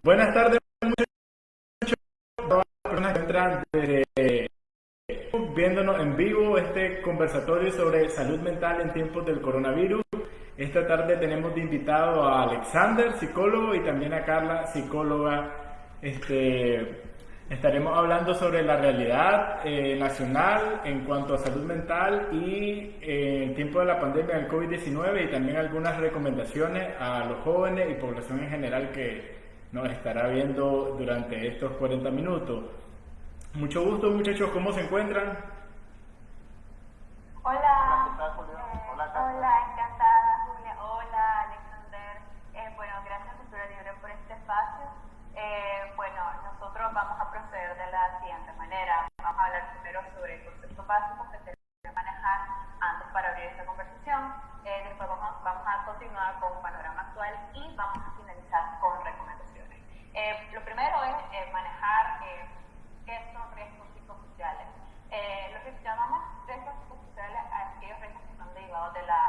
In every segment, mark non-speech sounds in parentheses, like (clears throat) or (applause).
Buenas tardes, muchachos. Todas personas que viéndonos en vivo este conversatorio sobre salud mental en tiempos del coronavirus. Esta tarde tenemos de invitado a Alexander, psicólogo, y también a Carla, psicóloga. Este, estaremos hablando sobre la realidad eh, nacional en cuanto a salud mental y eh, en tiempo de la pandemia del COVID-19 y también algunas recomendaciones a los jóvenes y población en general que nos estará viendo durante estos 40 minutos. Mucho gusto muchachos, ¿cómo se encuentran? Hola. Hola, Hola, encantada Julia. Hola Alexander. Eh, bueno, gracias Cultura Libre por este espacio. Eh, bueno, nosotros vamos a proceder de la siguiente manera. Vamos a hablar primero sobre el concepto básico que tenemos que manejar antes para abrir esta conversación. Eh, después vamos, vamos a continuar con un panorama actual y vamos a finalizar con recomendaciones. Eh, lo primero es eh, manejar eh, son riesgos psicosociales. lo que llamamos riesgos psicosociales a aquellos riesgos que son derivados de la,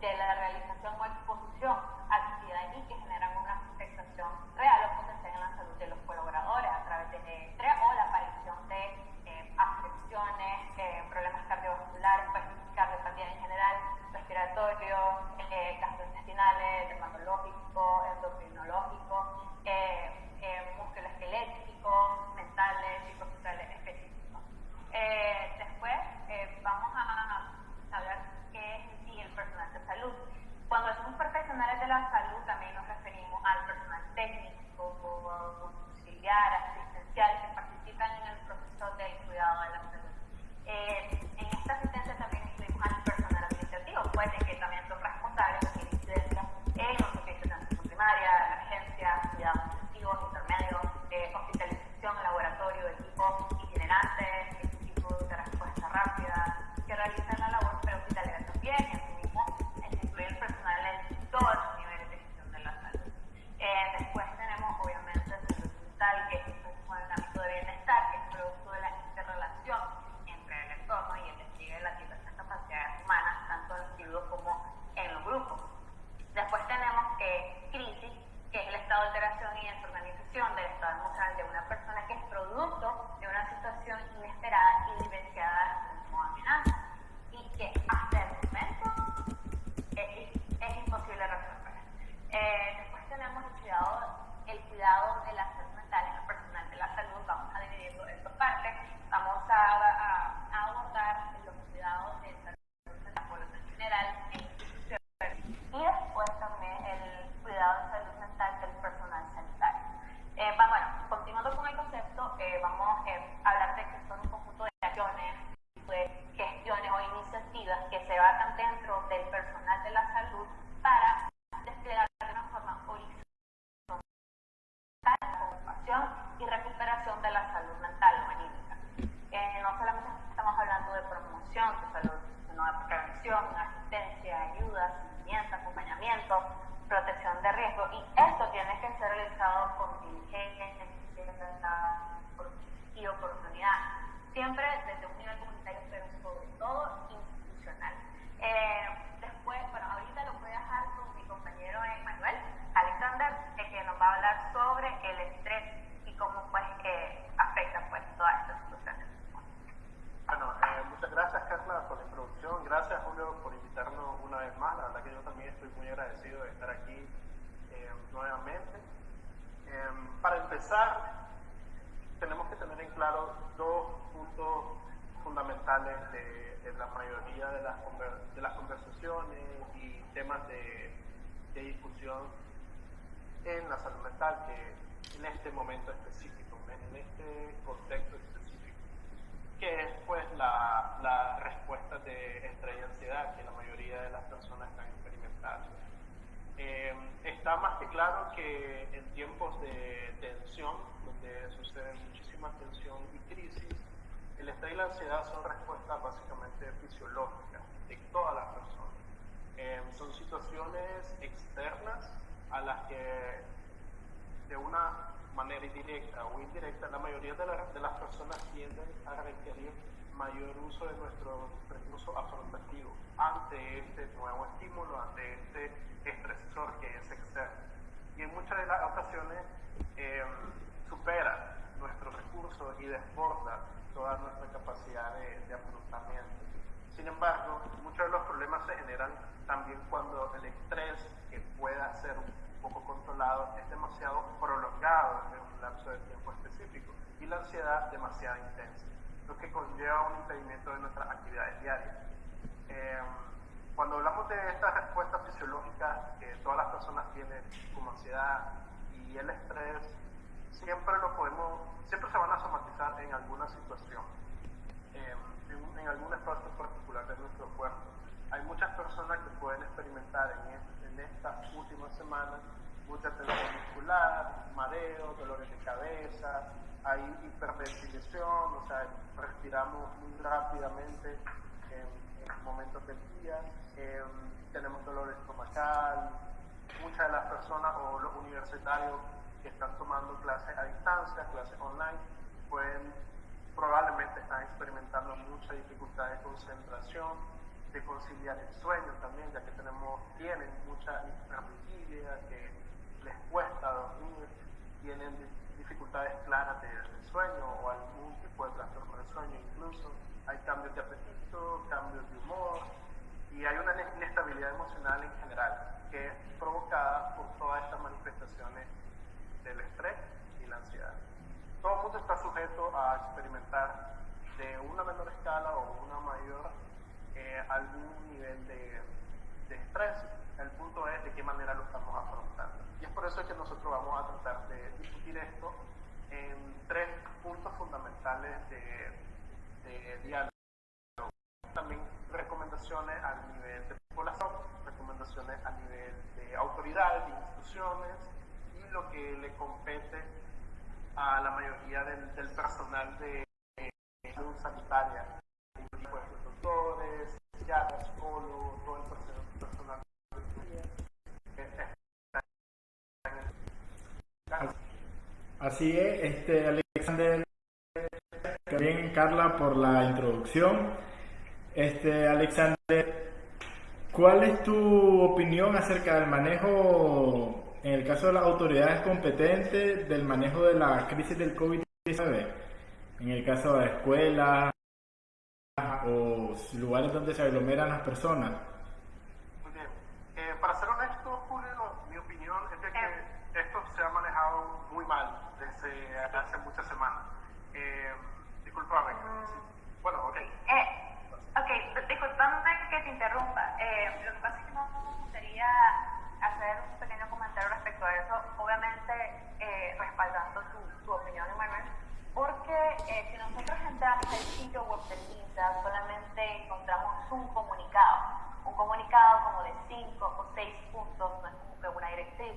de la realización o exposición a actividades y que generan una afectación real o potencial en la salud de los colaboradores a través de estrés o la aparición de afecciones, problemas cardiovasculares, pues, cardiopatía en general, respiratorios, gastrointestinales, dermatológicos, endocrinológicos, eh, musculoesqueléticos, mentales, psicosociales específicos. Eh, después eh, vamos a hablar qué es en sí el personal de salud. Cuando decimos profesionales de la salud también nos referimos al personal técnico, auxiliar, asistencial que participan en el proceso del cuidado de la salud. Eh, en esta asistencia también incluimos al personal administrativo, pues que fundamentales de, la mayoría de las, de las conversaciones y temas de, de discusión en la salud mental, que en este momento específico, en este contexto específico, que es pues la, la respuesta de estrés y ansiedad que la mayoría de las personas están experimentando. Eh, está más que claro que en tiempos de tensión, donde sucede muchísima tensión y crisis, el estrés y la ansiedad son respuestas básicamente fisiológicas de todas las personas. Eh, son situaciones externas a las que de una manera indirecta o indirecta, la mayoría de, de las personas tienden a requerir mayor uso de nuestro recurso afrontativo ante este nuevo estímulo, ante este estresor que es externo. Y en muchas de las ocasiones eh, supera nuestros recursos y desborda toda nuestra capacidad de, de afrontamiento. Sin embargo, muchos de los problemas se generan también cuando el estrés, que pueda ser un poco controlado, es demasiado prolongado en un lapso de tiempo específico y la ansiedad demasiado intensa, lo que conlleva un impedimento de nuestras actividades diarias. Eh, cuando hablamos de estas respuestas fisiológicas que todas las personas tienen, como ansiedad y el estrés, siempre lo podemos, siempre se van a somatizar en alguna situación, eh, en, en, algún espacio particular de nuestro cuerpo. Hay muchas personas que pueden experimentar en, en estas últimas semanas mucha tensión muscular, mareo, dolores de cabeza, hay hiperventilación, o sea, respiramos muy rápidamente en, en momentos del día, eh, tenemos dolor estomacal, muchas de las personas o los universitarios que están tomando clases a distancia, clases online, pueden probablemente están experimentando mucha dificultad de concentración, de conciliar el sueño también, ya que tenemos, tienen mucha hipervigilia, que les cuesta dormir, tienen dificultades claras de, de sueño o algún tipo de trastorno de sueño incluso, hay cambios de apetito, cambios de humor y hay una inestabilidad emocional en general que es provocada por todas estas manifestaciones del estrés y la ansiedad. Todo el mundo está sujeto a experimentar de una menor escala o una mayor eh, algún nivel de, de estrés. El punto es de qué manera lo estamos afrontando. Y es por eso que nosotros vamos a tratar de discutir esto en tres puntos fundamentales de, de diálogo. También recomendaciones a nivel de población, recomendaciones a nivel de autoridades, de instituciones lo que le compete a la mayoría del, del personal de salud sanitaria, pues, los doctores, psiquiatras, psicólogos, todo el personal Así es, este Alexander, también Carla por la introducción. Este Alexander, ¿cuál es tu opinión acerca del manejo, en el caso de las autoridades competentes, del manejo de la crisis del COVID-19? En el caso de escuelas o lugares donde se aglomeran las personas. Muy bien. Eh, para ser honesto, Julio, mi opinión es de que esto se ha manejado muy mal desde hace muchas semanas. Eh, disculpame. Mm. Bueno, ok. Eh, ok, disculpame que te interrumpa. Eh, lo que pasa es que me gustaría hacer un pequeño comentario respecto a eso, obviamente eh, respaldando tu, tu opinión, Emanuel, porque eh, si nosotros entramos al sitio web del MINSA, solamente encontramos un comunicado, un comunicado como de cinco o seis puntos, no es como que una directriz,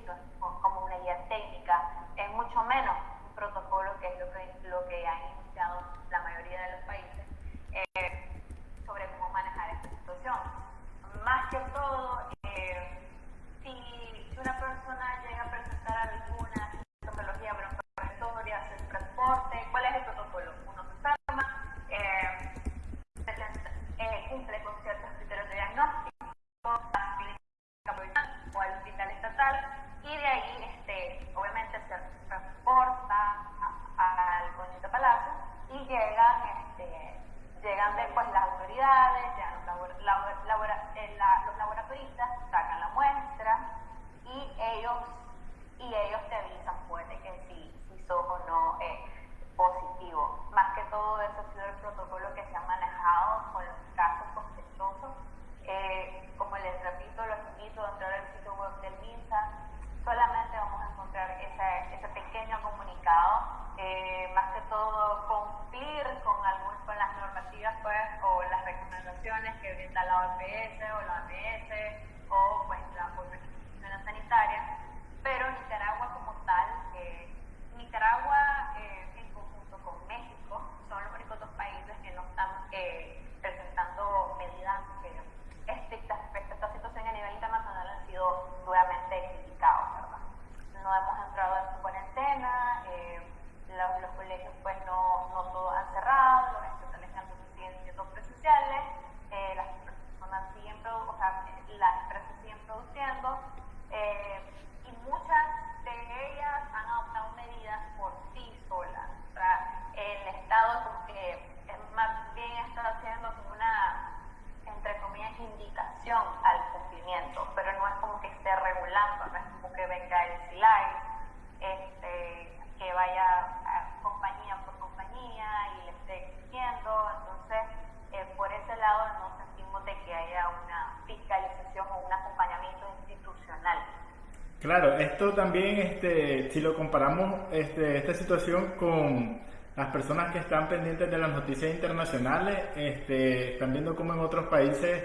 Claro, esto también, este, si lo comparamos, este, esta situación con las personas que están pendientes de las noticias internacionales, este, están viendo cómo en otros países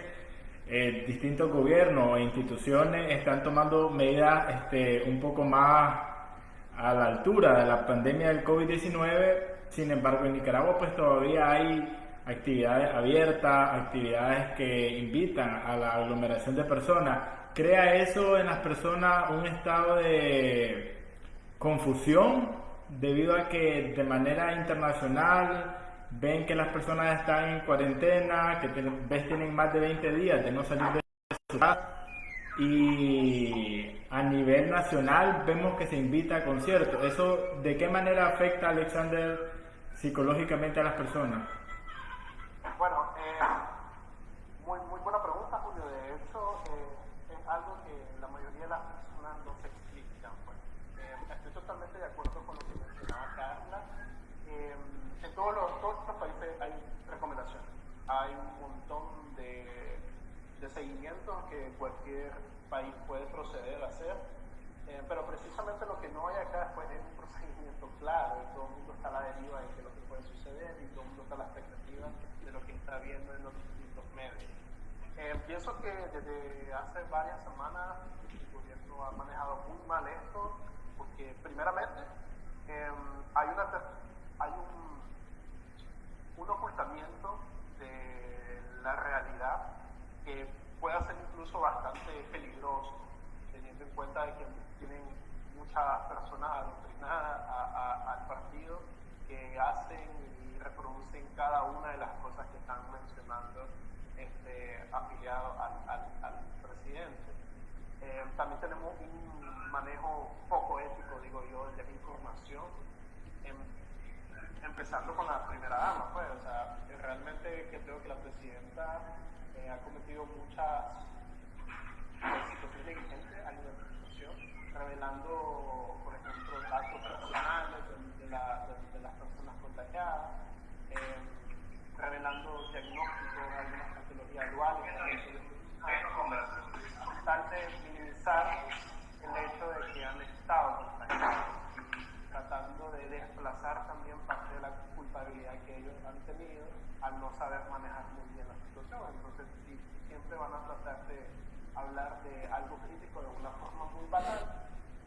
eh, distintos gobiernos e instituciones están tomando medidas este, un poco más a la altura de la pandemia del COVID-19. Sin embargo, en Nicaragua pues todavía hay actividades abiertas, actividades que invitan a la aglomeración de personas. ¿Crea eso en las personas un estado de confusión debido a que de manera internacional ven que las personas están en cuarentena, que ves tienen más de 20 días de no salir de su casa y a nivel nacional vemos que se invita a conciertos. ¿Eso de qué manera afecta, Alexander, psicológicamente a las personas? Bueno, eh, muy, muy buena pregunta, Julio. De hecho, eh, es algo que la mayoría de las personas no se explican. Pues. Eh, estoy totalmente de acuerdo con lo que mencionaba Carla. en todos los, todos los países hay recomendaciones. Hay un montón de, de que cualquier país puede proceder a hacer. pero precisamente lo que no hay acá pues, es un procedimiento claro. Y todo el mundo está a la deriva de lo que puede suceder y todo el mundo está a la expectativa de lo que está viendo en los distintos medios. Eh, pienso que desde hace varias semanas el gobierno ha manejado muy mal esto, porque primeramente em, hay, una, hay un, un ocultamiento de la realidad que puede ser incluso bastante peligroso, teniendo en cuenta de que tienen muchas personas adoctrinadas al partido que hacen y reproducen cada una de las cosas que están mencionando este, afiliados al, presidente. Eh, también tenemos un manejo poco ético, digo yo, de la información, em, empezando con la primera dama, pues, o sea, realmente creo que la presidenta ha cometido muchas situaciones negligentes a nivel de información, revelando, por ejemplo, datos personales de, la, de las personas contagiadas, eh, revelando diagnósticos, algunas patologías duales, tal de minimizar el hecho de que han estado contagiados tratando de desplazar también parte de la culpabilidad que ellos han tenido al no saber manejar muy bien la situación. Entonces, si, siempre van a tratar de hablar de algo crítico de una forma muy banal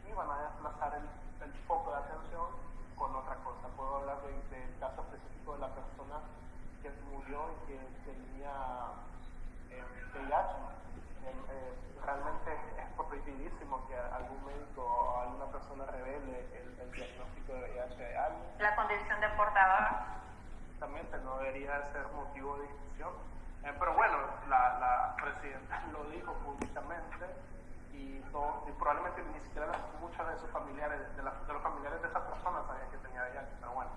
y van a desplazar el, el foco de atención con otra cosa. Puedo hablar del caso específico de la persona que murió y que tenía eh. Eh, realmente es prohibidísimo que algún médico o alguna persona revele el, el diagnóstico de VIH de alguien. La condición de portador. Exactamente, no debería ser motivo de discusión. Eh, pero bueno, la, la presidenta (laughs) lo dijo públicamente y, probablemente ni siquiera muchos de sus familiares, de, los familiares de esa persona sabían que tenía VIH, pero bueno,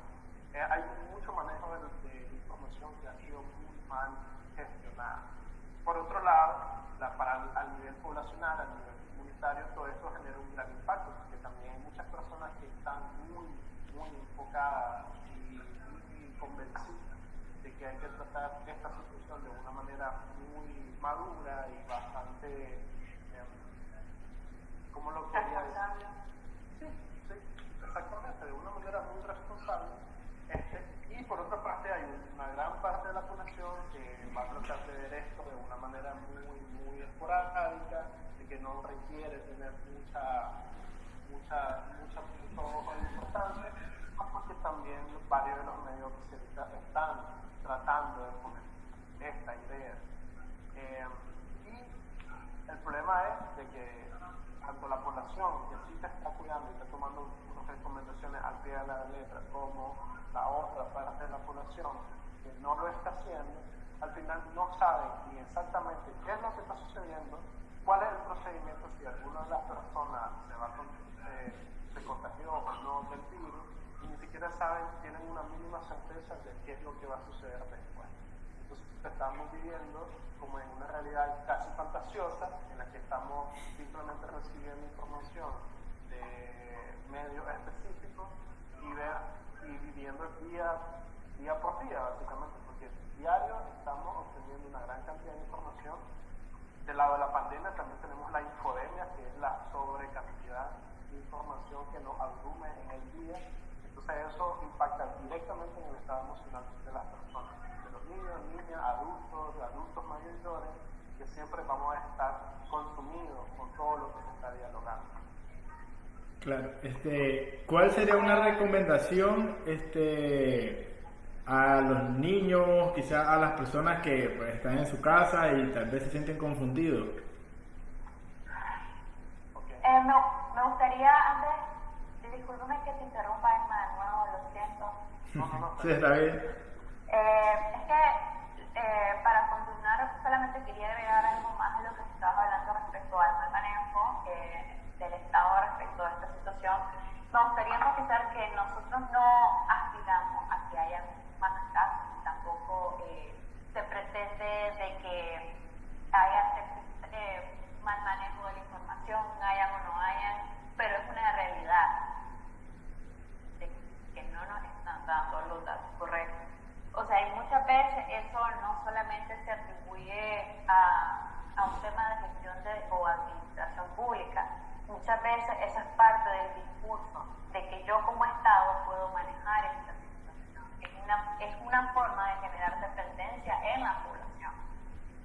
eh, hay mucho manejo de, información que ha sido muy mal gestionada. Por otro lado, la, para, a nivel poblacional, a nivel comunitario, todo esto genera un gran impacto, porque también hay muchas personas que están muy, muy enfocadas y, convencidas de que hay que tratar esta situación de una manera muy madura y bastante ¿cómo lo quería decir? Sí, sí, exactamente, de una manera muy responsable. Este, y por otra parte parte de la población que va a tratar de ver esto de una manera muy, muy esporádica, de que no requiere tener mucha, mucha, mucha, mucho importante, porque también varios de los medios se están tratando de poner esta idea. Eh, y el problema es de que tanto la población que sí se está cuidando y está tomando unas recomendaciones al pie de la letra, como la otra parte de la población que no lo está haciendo, al final no saben ni exactamente qué es lo que está sucediendo, cuál es el procedimiento si alguna de las personas se, va eh, se contagió o no del virus, y ni siquiera saben, tienen una mínima certeza de qué es lo que va a suceder después. Entonces estamos viviendo como en una realidad casi fantasiosa en la que estamos simplemente recibiendo información de medios específicos y y viviendo día, día por día básicamente porque diario estamos obteniendo una gran cantidad de información del lado de la pandemia también tenemos la infodemia, que es la sobrecantidad de información que nos abrume en el día. Entonces eso impacta directamente en el estado emocional de las personas, de los niños, niñas, adultos, de adultos mayores, que siempre vamos a estar consumidos con todo lo que se está dialogando. Claro, este, ¿cuál sería una recomendación este, a los niños, quizás a las personas que pues, están en su casa y tal vez se sienten confundidos? Eh, me, me, gustaría, antes, discúlpeme que te interrumpa, hermano, lo siento. No, no, (laughs) sí, está bien. Eh, es que eh, para continuar, solamente quería agregar algo más de lo que se estaba hablando respecto al mal manejo del Estado respecto a esta situación. Me gustaría enfatizar que nosotros no aspiramos a que haya más casos, tampoco eh, se pretende de que haya eh, mal manejo de la información, hayan o no hayan, pero es una realidad de que no nos están dando los datos correctos. O sea, y muchas veces eso no solamente se atribuye a, a un tema de gestión de, o administración pública, muchas veces eso es parte del discurso de que yo como Estado puedo manejar esta es una forma de generar dependencia en la población.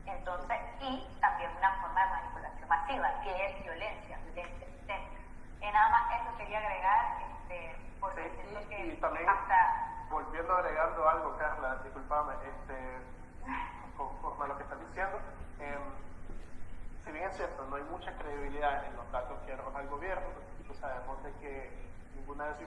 Entonces, y también una forma de manipulación masiva, que es violencia, violencia sistémica. Y nada más eso quería agregar, este, porque sí, que y también, hasta... volviendo agregando algo, Carla, disculpame, este, conforme a lo que estás diciendo, eh, si bien es cierto, no hay mucha credibilidad en los datos que arroja el gobierno, pues sabemos de que ninguna de esa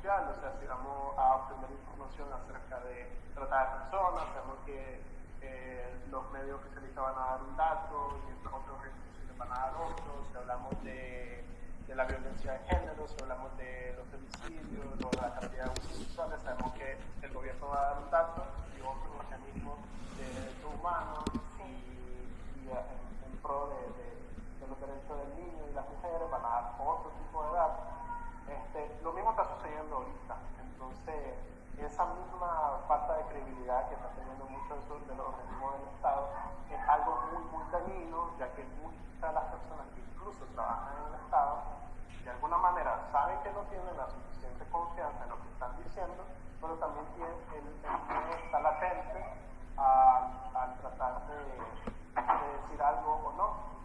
O sea, si vamos a obtener información acerca de tratar de personas, sabemos que eh, los medios les van a dar un dato y otros les van a dar otro. Si hablamos de, de, la violencia de género, si hablamos de los homicidios, o la cantidad de sabemos que el gobierno va a dar un dato y otros organismos de derechos humanos y, y en, pro de, de los derechos del niño y las mujeres van a dar otro tipo de datos. Este, lo mismo está sucediendo ahorita. Entonces, esa misma falta de credibilidad que está teniendo muchos de los organismos del Estado es algo muy, muy dañino, ya que muchas de las personas que incluso trabajan en el Estado, de alguna manera saben que no tienen la suficiente confianza en lo que están diciendo, pero también tienen el, el está latente al, tratar de, de decir algo o no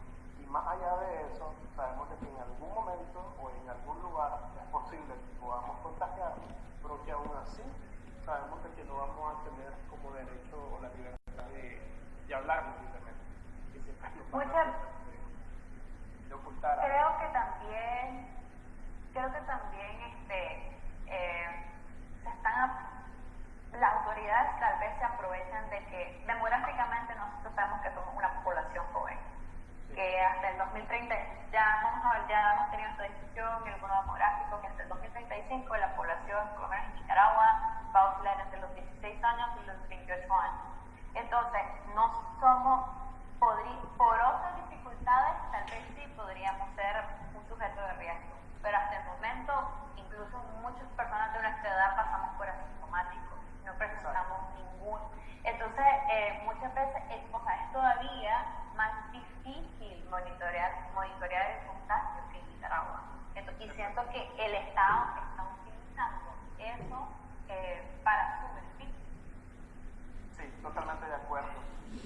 más allá de eso, sabemos que en algún momento o en algún lugar es posible que podamos contagiarnos, pero que aún así sabemos que no vamos a tener como derecho o la libertad de, de hablar Muchas, de, de ocultar creo que también, creo que también este, eh, se están las autoridades tal vez se aprovechan de que demográficamente nosotros sabemos que somos una población joven que hasta el 2030, ya, vamos a, ya hemos tenido esta discusión, el bono demográfico, que hasta el 2035 la población, por lo menos en Nicaragua, va a oscilar entre los 16 años y los 28 años. Entonces, no somos, podrí, por otras dificultades, tal vez sí podríamos ser un sujeto de riesgo, pero hasta el momento, incluso muchas personas de nuestra edad pasamos por asintomáticos, no presentamos ningún. Entonces, eh, muchas veces, es, o sea, es todavía más difícil monitorear, monitorear el contagio que en Nicaragua. y siento que el Estado está utilizando eso eh, para su beneficio. Sí, totalmente de acuerdo.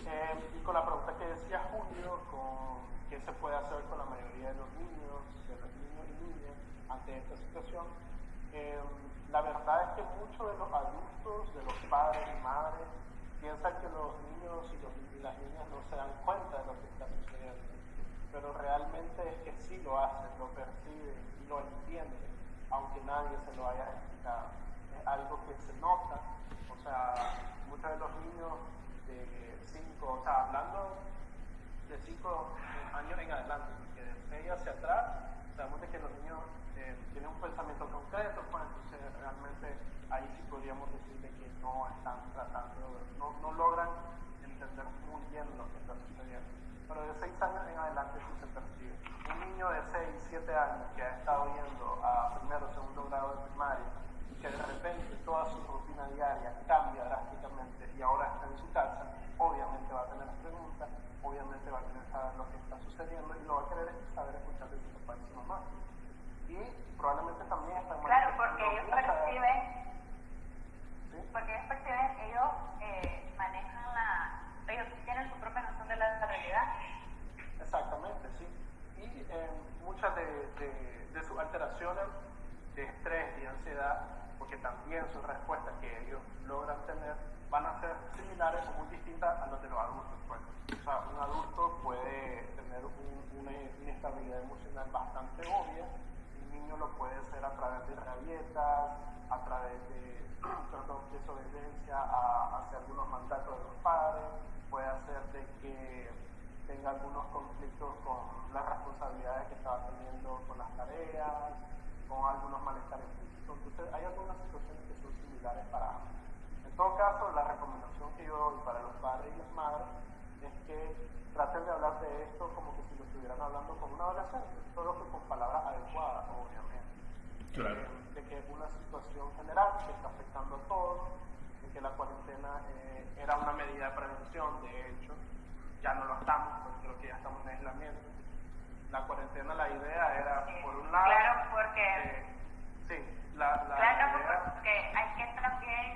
Eh, y con la pregunta que decía Julio, con qué se puede hacer con la mayoría de los niños, de los niños y niñas ante esta situación, eh, la verdad es que muchos de los adultos, de los padres y madres, piensan que los niños y, los, y, las niñas no se dan cuenta de lo que está sucediendo, pero realmente es que sí lo hacen, lo perciben y lo entienden, aunque nadie se lo haya explicado. Es algo que se nota, o sea, muchos de los niños de 5, o sea, hablando de 5 años en adelante, que de 6 hacia atrás, sabemos de que los niños eh, tiene un pensamiento concreto, pues entonces realmente ahí sí podríamos decir de que no están tratando, no, no logran entender muy bien lo que está sucediendo. Pero de seis años en adelante sí se percibe. Un niño de 6, 7 años que ha estado yendo a primero o segundo grado de primaria y que de repente toda su rutina diaria cambia drásticamente y ahora está en su casa, obviamente va a tener preguntas, obviamente va a querer saber lo que está sucediendo y lo va a querer saber escuchar de su papá bastante obvia, un niño lo puede ser a través de rabietas, a través de perdón, desobediencia hacia algunos mandatos de los padres, puede hacer de que tenga algunos conflictos con las responsabilidades que estaba teniendo con las tareas, con algunos malestares físicos. Entonces, hay algunas situaciones que son similares para ambos. En todo caso, la recomendación que yo doy para los padres y las madres es que traten de hablar de esto como que si lo estuvieran hablando con un adolescente, solo que con palabras adecuadas, obviamente. Claro. De, que es una situación general que está afectando a todos, de que la cuarentena eh, era una medida de prevención, de hecho, ya no lo estamos, porque creo que ya estamos en aislamiento. La cuarentena, la idea era, por un lado... Claro, porque... Eh, sí, la, la claro, idea, porque hay que también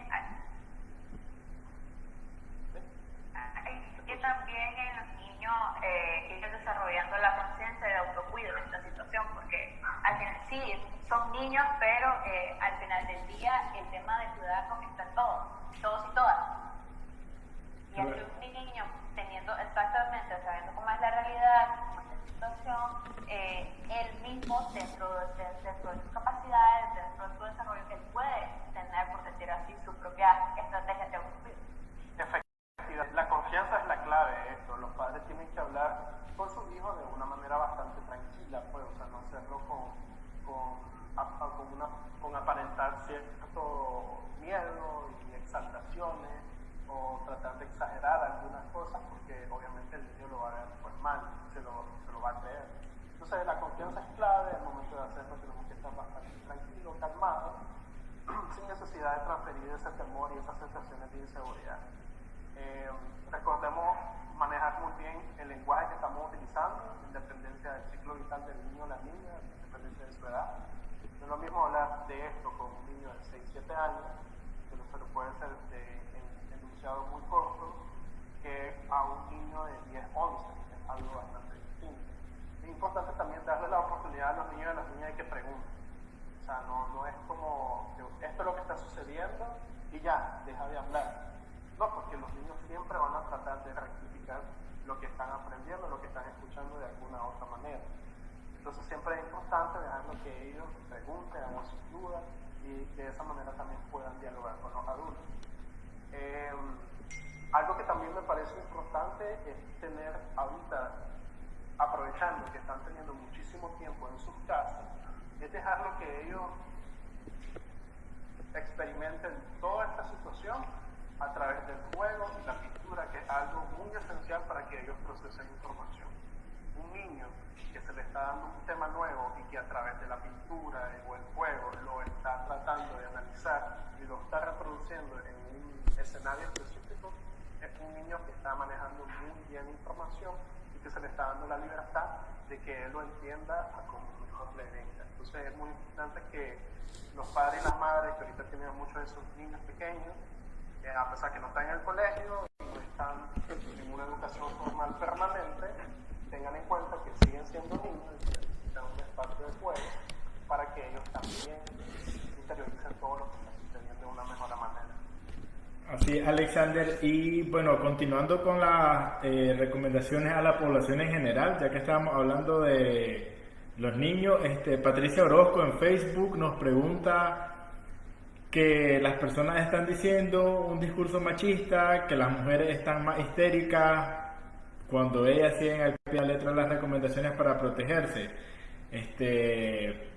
que también en los niños eh, ir desarrollando la conciencia de autocuido en esta situación, porque al final sí, son niños, pero eh, al final del día el tema de cuidarnos está en todos, todos y todas. Y así un niño teniendo exactamente, sabiendo cómo es la realidad, cómo es la situación, eh, él mismo dentro de, dentro de sus capacidades, dentro de su desarrollo, él puede tener, por decir así, su propia estrategia de autocuido. La confianza es la clave de esto. Los padres tienen que hablar con sus hijos de una manera bastante tranquila, pues, o sea, no hacerlo con, con, con, una, aparentar cierto miedo y exaltaciones o tratar de exagerar algunas cosas porque obviamente el niño lo va a ver pues, mal, se lo, va a creer. Entonces la confianza es clave, el momento de hacerlo tenemos que estar bastante tranquilos, calmados, (clears throat) sin necesidad de transferir ese temor y esas sensaciones de inseguridad. Eh, recordemos manejar muy bien el lenguaje que estamos utilizando, independencia del ciclo vital del niño o la niña, independencia de su edad. No es lo mismo hablar de esto con un niño de 6, 7 años, que no se lo puede de, en, enunciado muy corto, que a un niño de 10, 11, que es algo bastante distinto. Es importante también darle la oportunidad a los niños y a las niñas de que pregunten. O sea, no, no es como esto es lo que está sucediendo y ya, deja de hablar no, porque los niños siempre van a tratar de rectificar lo que están aprendiendo, lo que están escuchando de alguna otra manera. Entonces siempre es importante dejarlo que ellos pregunten, hagan sus dudas y de esa manera también puedan dialogar con los adultos. Eh, algo que también me parece importante es tener ahorita, aprovechando que están teniendo muchísimo tiempo en sus casas, es dejarlo que ellos experimenten toda esta situación a través del juego y la pintura, que es algo muy esencial para que ellos procesen información. Un niño que se le está dando un tema nuevo y que a través de la pintura o el juego lo está tratando de analizar y lo está reproduciendo en un escenario específico, es un niño que está manejando muy bien información y que se le está dando la libertad de que él lo entienda a como mejor le venga. Entonces es muy importante que los padres y las madres, que ahorita tienen muchos de esos niños pequeños, a pesar que no están en el colegio no están en una educación formal permanente, tengan en cuenta que siguen siendo niños y necesitan un espacio de juego para que ellos también interioricen todo lo que está sucediendo de una mejor manera. Así, Alexander. Y bueno, continuando con las eh, recomendaciones a la población en general, ya que estábamos hablando de los niños, este, Patricia Orozco en Facebook nos pregunta que las personas están diciendo un discurso machista, que las mujeres están más histéricas cuando ellas siguen al pie de la letra las recomendaciones para protegerse. Este,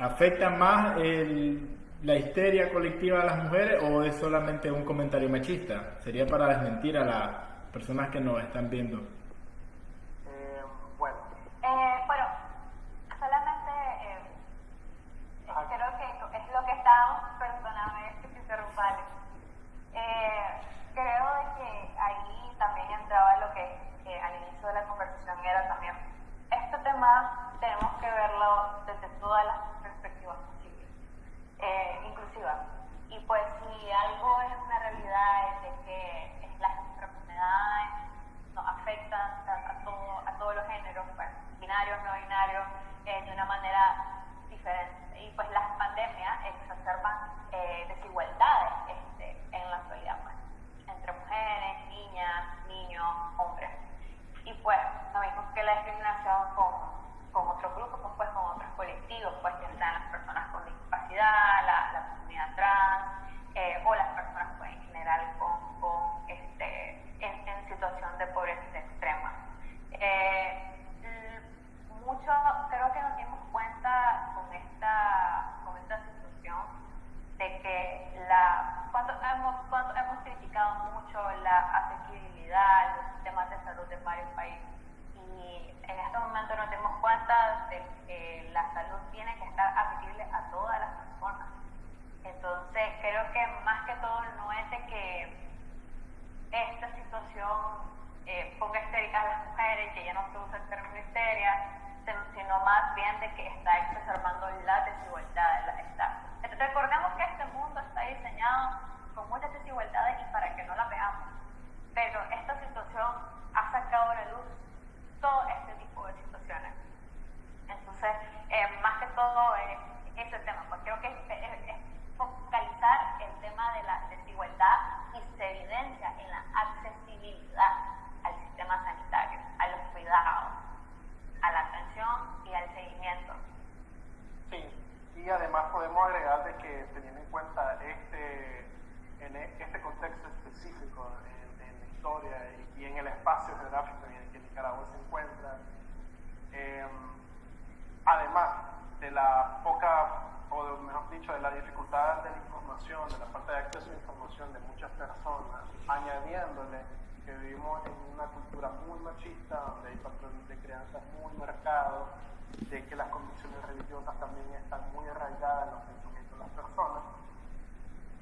¿Afecta más la histeria colectiva a las mujeres o es solamente un comentario machista? Sería para desmentir a las personas que nos están viendo. Eh, bueno. Eh, bueno, solamente eh, creo que es lo que estábamos perdóname que te interrumpa, eh, creo de que ahí también entraba lo que eh, al inicio de la conversación era también, este tema tenemos que verlo desde todas las perspectivas posibles, eh, inclusivas. Y pues si algo es una realidad es de que las enfermedades nos afectan exacerban eh, desigualdades este, en la actualidad, pues, entre mujeres, niñas, niños, hombres. Y pues, lo mismo que la discriminación con, con otros grupos, pues, con otros colectivos, pues ya sean las personas con discapacidad, la, la comunidad trans, eh, o las personas pues, en general con, con este, en, en, situación de pobreza extrema. Eh, mucho, creo que nos dimos cuenta con esta, con esta situación de que la, cuando hemos, cuando hemos criticado mucho la accesibilidad, los sistemas de salud de varios países, y en este momento nos dimos cuenta de que la salud tiene que estar accesible a todas las personas. Entonces, creo que más que todo no es de que esta situación eh, ponga histéricas a las mujeres, que ya no se usa el término histeria, sino más bien de que está exacerbando la desigualdad. Está. Entonces, recordemos que este mundo está diseñado con muchas desigualdades y para que no las veamos. Pero esta situación ha sacado a la luz todo este tipo de situaciones. Entonces, eh, más que todo eh, ese tema, pues creo que es, es, es, focalizar el tema de la desigualdad y se evidencia en la accesibilidad al sistema sanitario, a los cuidados, a la atención y al seguimiento. Sí, y además podemos agregar de que teniendo en cuenta este, en este contexto específico en, en la historia y, y, en el espacio geográfico en el que Nicaragua se encuentra, eh, además de la poca, o mejor dicho, de la dificultad de la información, de la falta de acceso a información de muchas personas, añadiéndole que vivimos en una cultura muy machista, donde hay patrones de crianza muy marcados, de que las convicciones religiosas también están muy arraigadas en los pensamientos de las personas,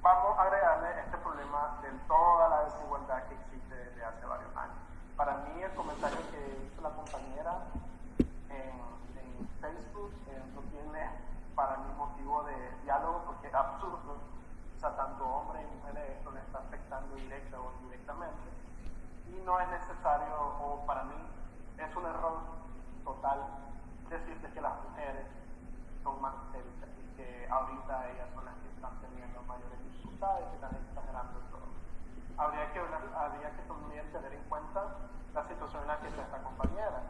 vamos a agregarle este problema de toda la desigualdad que existe desde hace varios años. Para mí el comentario que hizo la compañera en, Facebook no tiene para mí motivo de diálogo porque es absurdo. O sea, tanto hombres y mujeres esto le está afectando directa o indirectamente y no es necesario, o para mí es un error total decirte que las mujeres son más y que ahorita ellas son las que están teniendo mayores dificultades, que están exagerando todo. Habría que, habría que también tener en cuenta la situación en la que está esta compañera.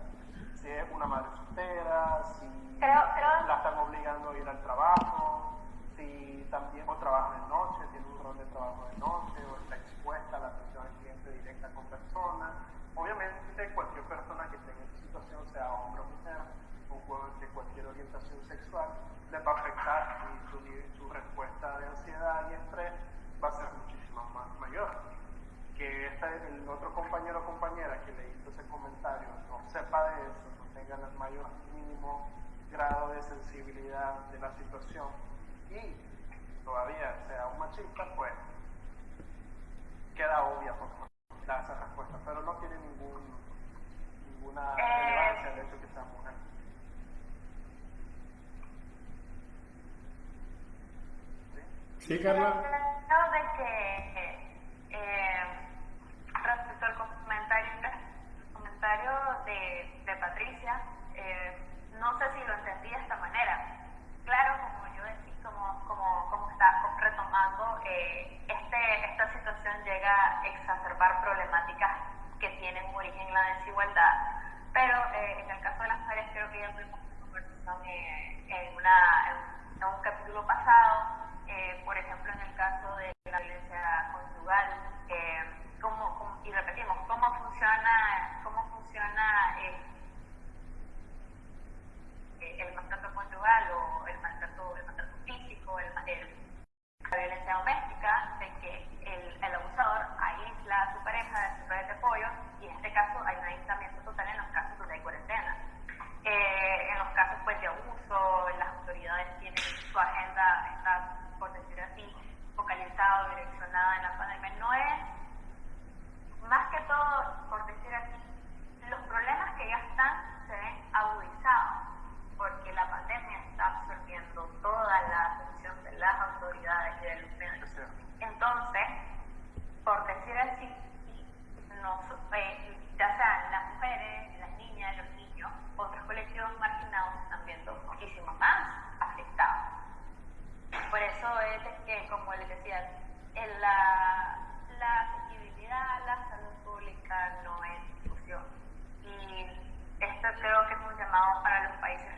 Si es una madre soltera, si creo, creo. la están obligando a ir al trabajo, si también o trabaja de noche, tiene un rol de trabajo de noche, o está expuesta a la atención al cliente directa con personas. Obviamente cualquier persona que esté en esta situación, sea hombre o mujer, o de cualquier orientación sexual, le va a afectar y su, su respuesta de ansiedad y estrés va a ser muchísimo más mayor. Que esta, el otro compañero o compañera que le hizo ese comentario no sepa de eso, no tenga el mayor mínimo grado de sensibilidad de la situación y todavía sea un machista, pues queda obvia por dar esa respuesta, pero no tiene ningún, ninguna Eh, relevancia el hecho que sea mujer. Sí, Carla. De que eh, respecto al comentario, comentario de, de Patricia, eh, no sé si lo entendí de esta manera. Claro, como yo decía, como, como, como está retomando, eh, este, esta situación llega a exacerbar problemáticas que tienen origen en la desigualdad, pero eh, en el caso de las mujeres creo que ya tuvimos una conversación eh, en, una, en, en un capítulo pasado, eh, por ejemplo, en el caso de la violencia conyugal, eh, cómo, cómo, y repetimos, cómo funciona, cómo funciona eh, el maltrato conyugal o el maltrato, el maltrato físico, el, el, la violencia doméstica, de que el, el, abusador aísla a su pareja de sus redes de apoyo y en este caso hay un aislamiento total en los casos donde hay cuarentena. Eh, en los casos pues, de abuso, las autoridades tienen su agenda, está, por decir así, focalizada o direccionada en la pandemia. No es, más que todo, por decir así, los problemas que ya están se ven agudizados porque la pandemia está absorbiendo toda la atención de las autoridades y de los medios. Entonces, por decir así, nos, eh, ya sean las mujeres, las niñas, los niños, otros colectivos marginados están viendo muchísimo más afectados. Por eso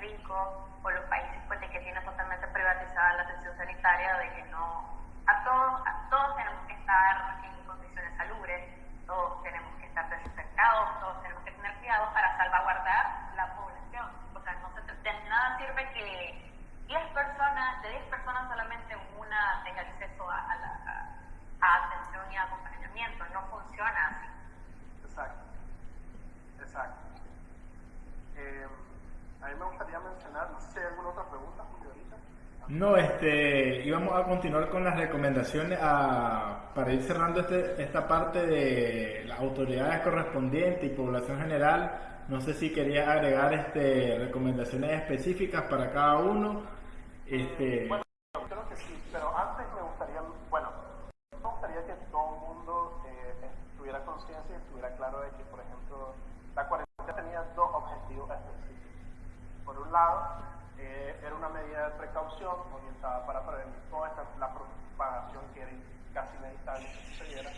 México o los países pues, de que tienen totalmente privatizada la atención sanitaria, de que no, a todos, a todos tenemos que estar en condiciones salubres, todos tenemos que estar desinfectados, todos tenemos que tener cuidado para salvaguardar la población. O sea, no se, de nada sirve que 10 personas, de 10 personas solamente una tenga acceso a, a, la, a atención y acompañamiento, no funciona así. Exacto, exacto. Eh, a mí me gustaría mencionar, no sé si hay alguna otra pregunta, Julio, ahorita. No, este, íbamos a continuar con las recomendaciones a, para ir cerrando este, esta parte de las autoridades correspondientes y población general. No sé si quería agregar este, recomendaciones específicas para cada uno. Este creo que sí, pero antes me gustaría, bueno, me gustaría que todo el mundo eh, tuviera conciencia y estuviera claro de que, por ejemplo, la cuarentena tenía dos objetivos específicos. Por un lado, eh, era una medida de precaución orientada para prevenir toda esta, la propagación que era casi inevitable que sucediera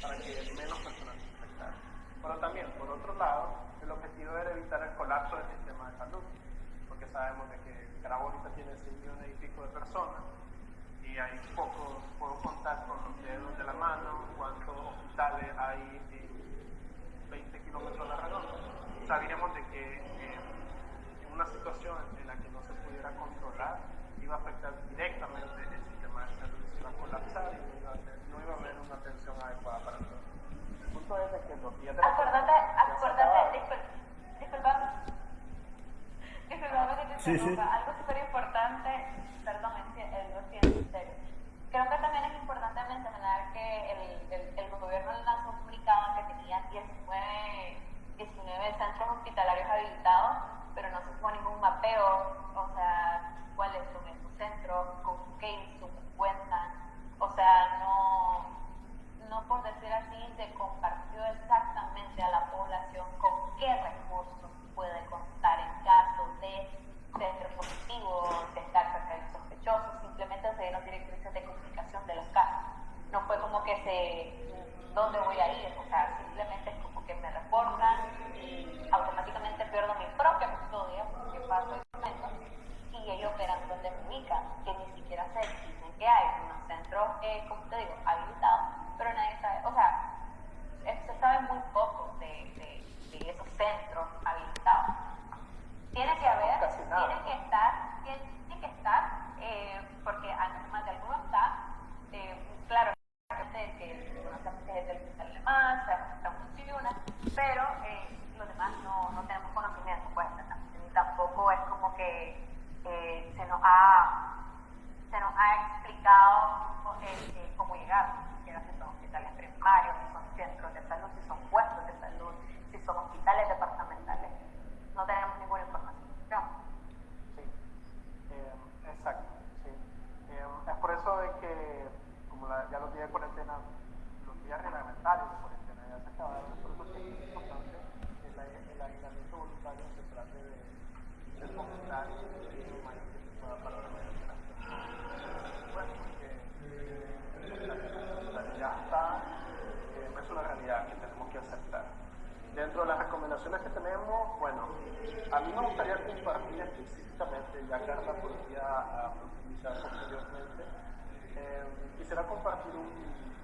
para que menos personas se infectaran. Pero también, por otro lado, el objetivo era evitar el colapso del sistema de salud, sabemos de que ahorita tiene 6 millones y pico de personas y hay pocos, puedo contar con los dedos de la mano cuántos hospitales hay en 20 kilómetros a la redonda. Sabíamos de que eh, una situación en la que no se pudiera controlar iba a afectar directamente el sistema de salud, se iba a colapsar y no iba a, haber, no iba a haber una atención adecuada para todos. El punto es de que los días de la acuérdate, disculpa, disculpa, disculpa que te Sí, sí. algo súper importante, perdón, lo siento. Creo que también es importante mencionar que el, el, el gobierno lanzó un comunicado que tenía 19, 19 centros hospitalarios habilitados, pero no se fue ningún mapeo, o sea, cuáles son esos centros, con qué cuentan, o sea, no, no por decir así, se compartió exactamente a la población con qué recursos puede contar en caso de ser positivo, de estar cerca de sospechosos, simplemente se dieron directrices de comunicación de los casos. No fue como que se, ¿dónde voy a ir? O sea, simplemente es como que me reportan y automáticamente pierdo mi propia custodia, porque paso el momento, y ellos verán dónde me ubican, que ni siquiera sé, dicen que hay unos centros, eh, como te digo, habilitados, pero nadie sabe, o sea, se sabe muy poco de, de esos centros habilitados. Tiene que haber, tiene que estar, tiene que estar, eh, porque además de alguno está, eh, claro, que que conocemos que es hospital alemán, sabemos que funciona, pero eh, los demás no, no tenemos conocimiento, pues, tampoco es como que eh, se nos ha se nos ha explicado cómo llegar, si son hospitales primarios, si son centros de salud, si son puestos de salud, si son hospitales departamentales. No tenemos ninguna información. Sí, eh, exacto, sí. Eh, es por eso de que, como ya los días de cuarentena, los días reglamentarios de cuarentena ya se acabaron, por eso es que es importante el, el aislamiento voluntario se trate de, de fomentar lo mayor que para la personas. Bueno, porque eh, realidad está, es una realidad que tenemos que aceptar. Dentro de las recomendaciones que tenemos, bueno, a mí me gustaría compartir específicamente, ya Carla podría ah, profundizar posteriormente, quisiera compartir un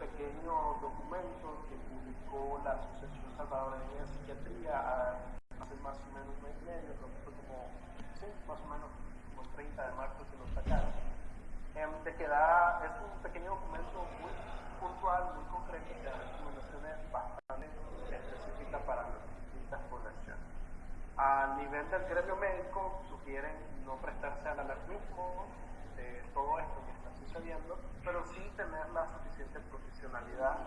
pequeño documento que publicó la Asociación Salvadoreña de Psiquiatría ah, hace más o menos un mes y medio, creo que más o menos como el 30 de marzo que lo sacaron, es un pequeño documento muy puntual, muy concreto, que da recomendaciones bastante específicas para las distintas poblaciones. A nivel del gremio médico, sugieren no prestarse al alarmismo de todo esto que está sucediendo, pero sí tener la suficiente profesionalidad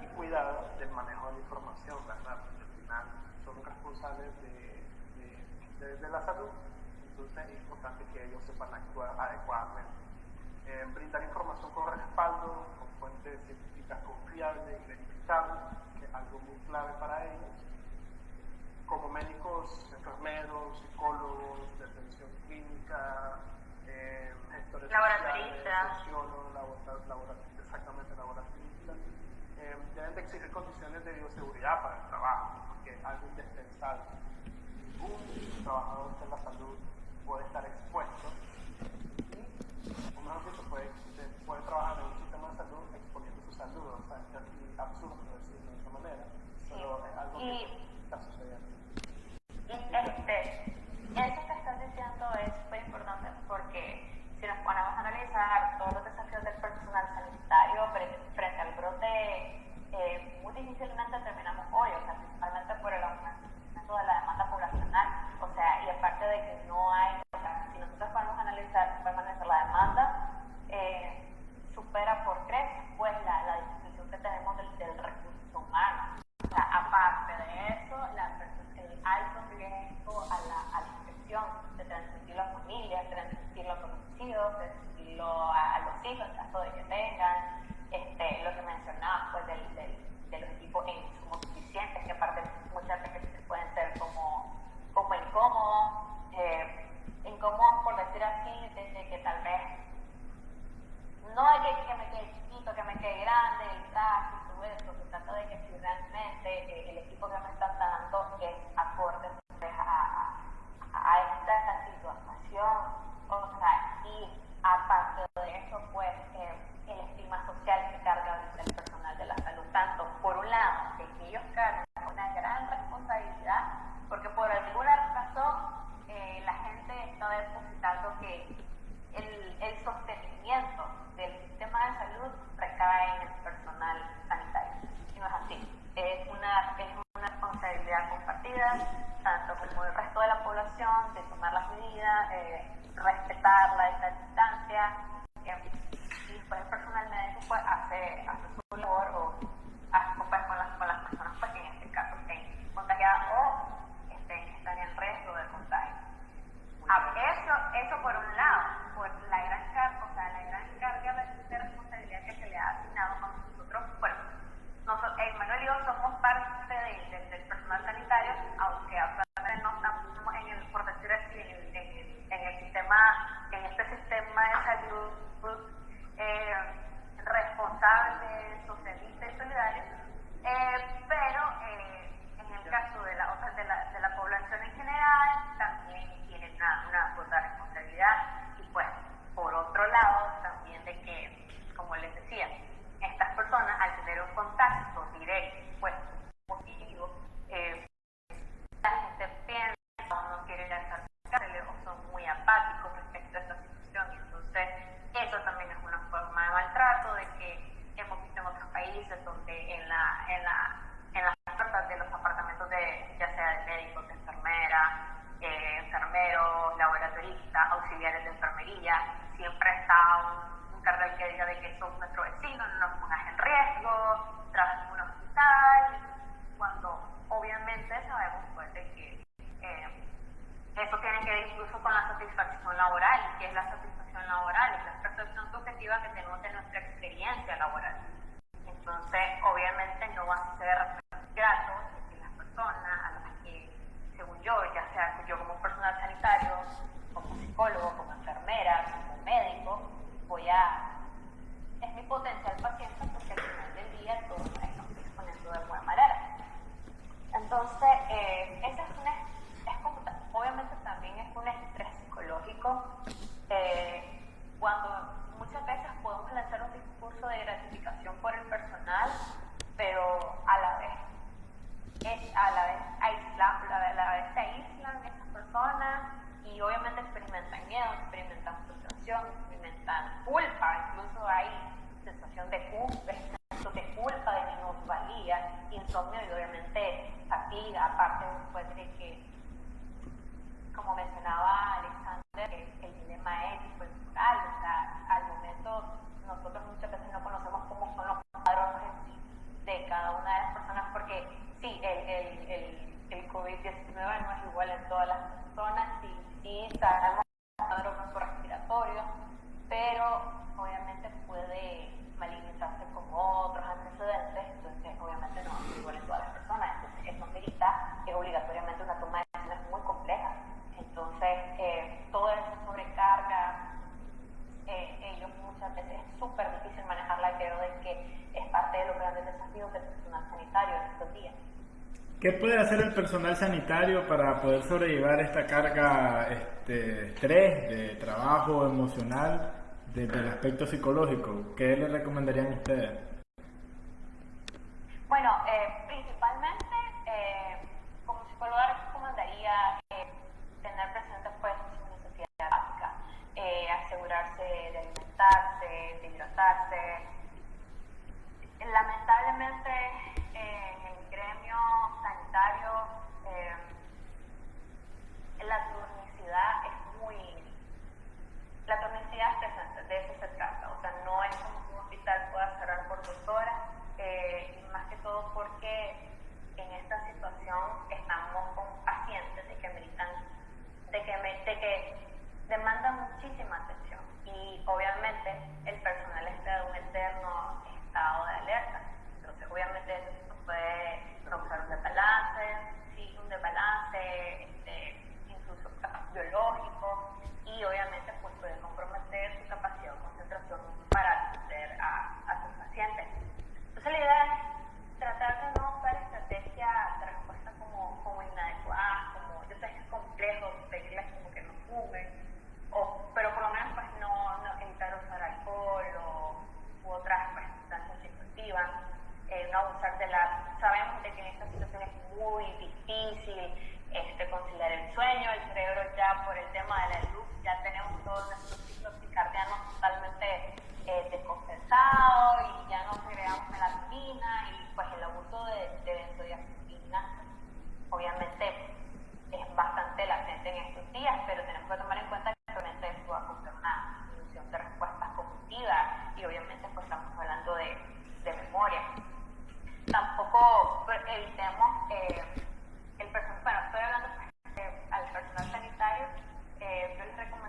y cuidado del manejo de la información, ¿verdad? Porque al final son responsables de, de- de- de la salud, entonces es importante que ellos sepan actuar adecuadamente. Eh, brindar información con respaldo, con fuentes científicas confiables y verificables, algo muy clave para ellos. Como médicos, enfermeros, psicólogos, de atención clínica, eh, gestores laboratoristas, laboratorios, exactamente laboratoristas, eh, deben de exigir condiciones de bioseguridad para el trabajo, porque es algo indispensable. Ningún trabajador de la salud puede estar expuesto o puede, puede trabajar en un sistema de salud exponiendo su salud, o sea, es absurdo decirlo de esa manera, pero es algo que está sucediendo. Y este, eso que estás diciendo es muy importante porque si nos ponemos a analizar todos los desafíos del personal sanitario frente al brote, eh, muy difícilmente terminamos hoy, o sea, principalmente por el aumento 60% de la demanda poblacional. O sea, y aparte de que no hay, o sea, si nosotros podemos analizar, podemos analizar la demanda, eh, supera por tres pues la, la disposición que tenemos del, del, recurso humano. O sea, aparte de eso, la, el alto riesgo a la, a la infección, de transmitirlo a familias, transmitirlo a conocidos, transmitirlo a, a los hijos en caso de que tengan, este, lo que mencionabas, pues personal sanitario para poder sobrellevar esta carga este, estrés de trabajo emocional desde el aspecto psicológico? ¿Qué le recomendarían ustedes? Bueno, eh, principalmente eh, como psicóloga recomendaría eh, tener presente pues sus necesidades básicas, eh, asegurarse de alimentarse, de hidratarse. Lamentablemente en el gremio sanitario la turnicidad es muy la turnicidad es de eso se trata, o sea, no es como que un hospital pueda cerrar por dos horas, eh, más que todo porque en esta situación estamos con pacientes de que meritan, de que, de que demandan muchísima atención. Y obviamente el personal está en un eterno estado de alerta, entonces obviamente eso puede causar un desbalance, sí, un desbalance, este, incluso biológico y obviamente pues puede comprometer su capacidad de concentración para atender a, a sus pacientes. Entonces la idea es tratar de no usar estrategias de como, como inadecuadas, como yo sé que es complejo pedirles como que no fumen, o, pero por lo menos pues no, no evitar usar alcohol o, u otras pues, sustancias psicoactivas, eh, no abusar de la... Sabemos de que en esta situación es muy difícil este, conciliar el sueño, el cerebro ya por el tema de la luz, ya tenemos todos nuestros ciclos circadianos totalmente eh, descompensados y ya no creamos melatonina y pues el abuso de, de benzodiazepina obviamente es bastante latente en estos días, pero tenemos que tomar en cuenta que realmente eso va a causar una disminución de respuestas cognitivas y obviamente pues estamos hablando de, de memoria. Tampoco evitemos eh, el bueno, estoy hablando eh, al personal sanitario, eh, yo les recomendaría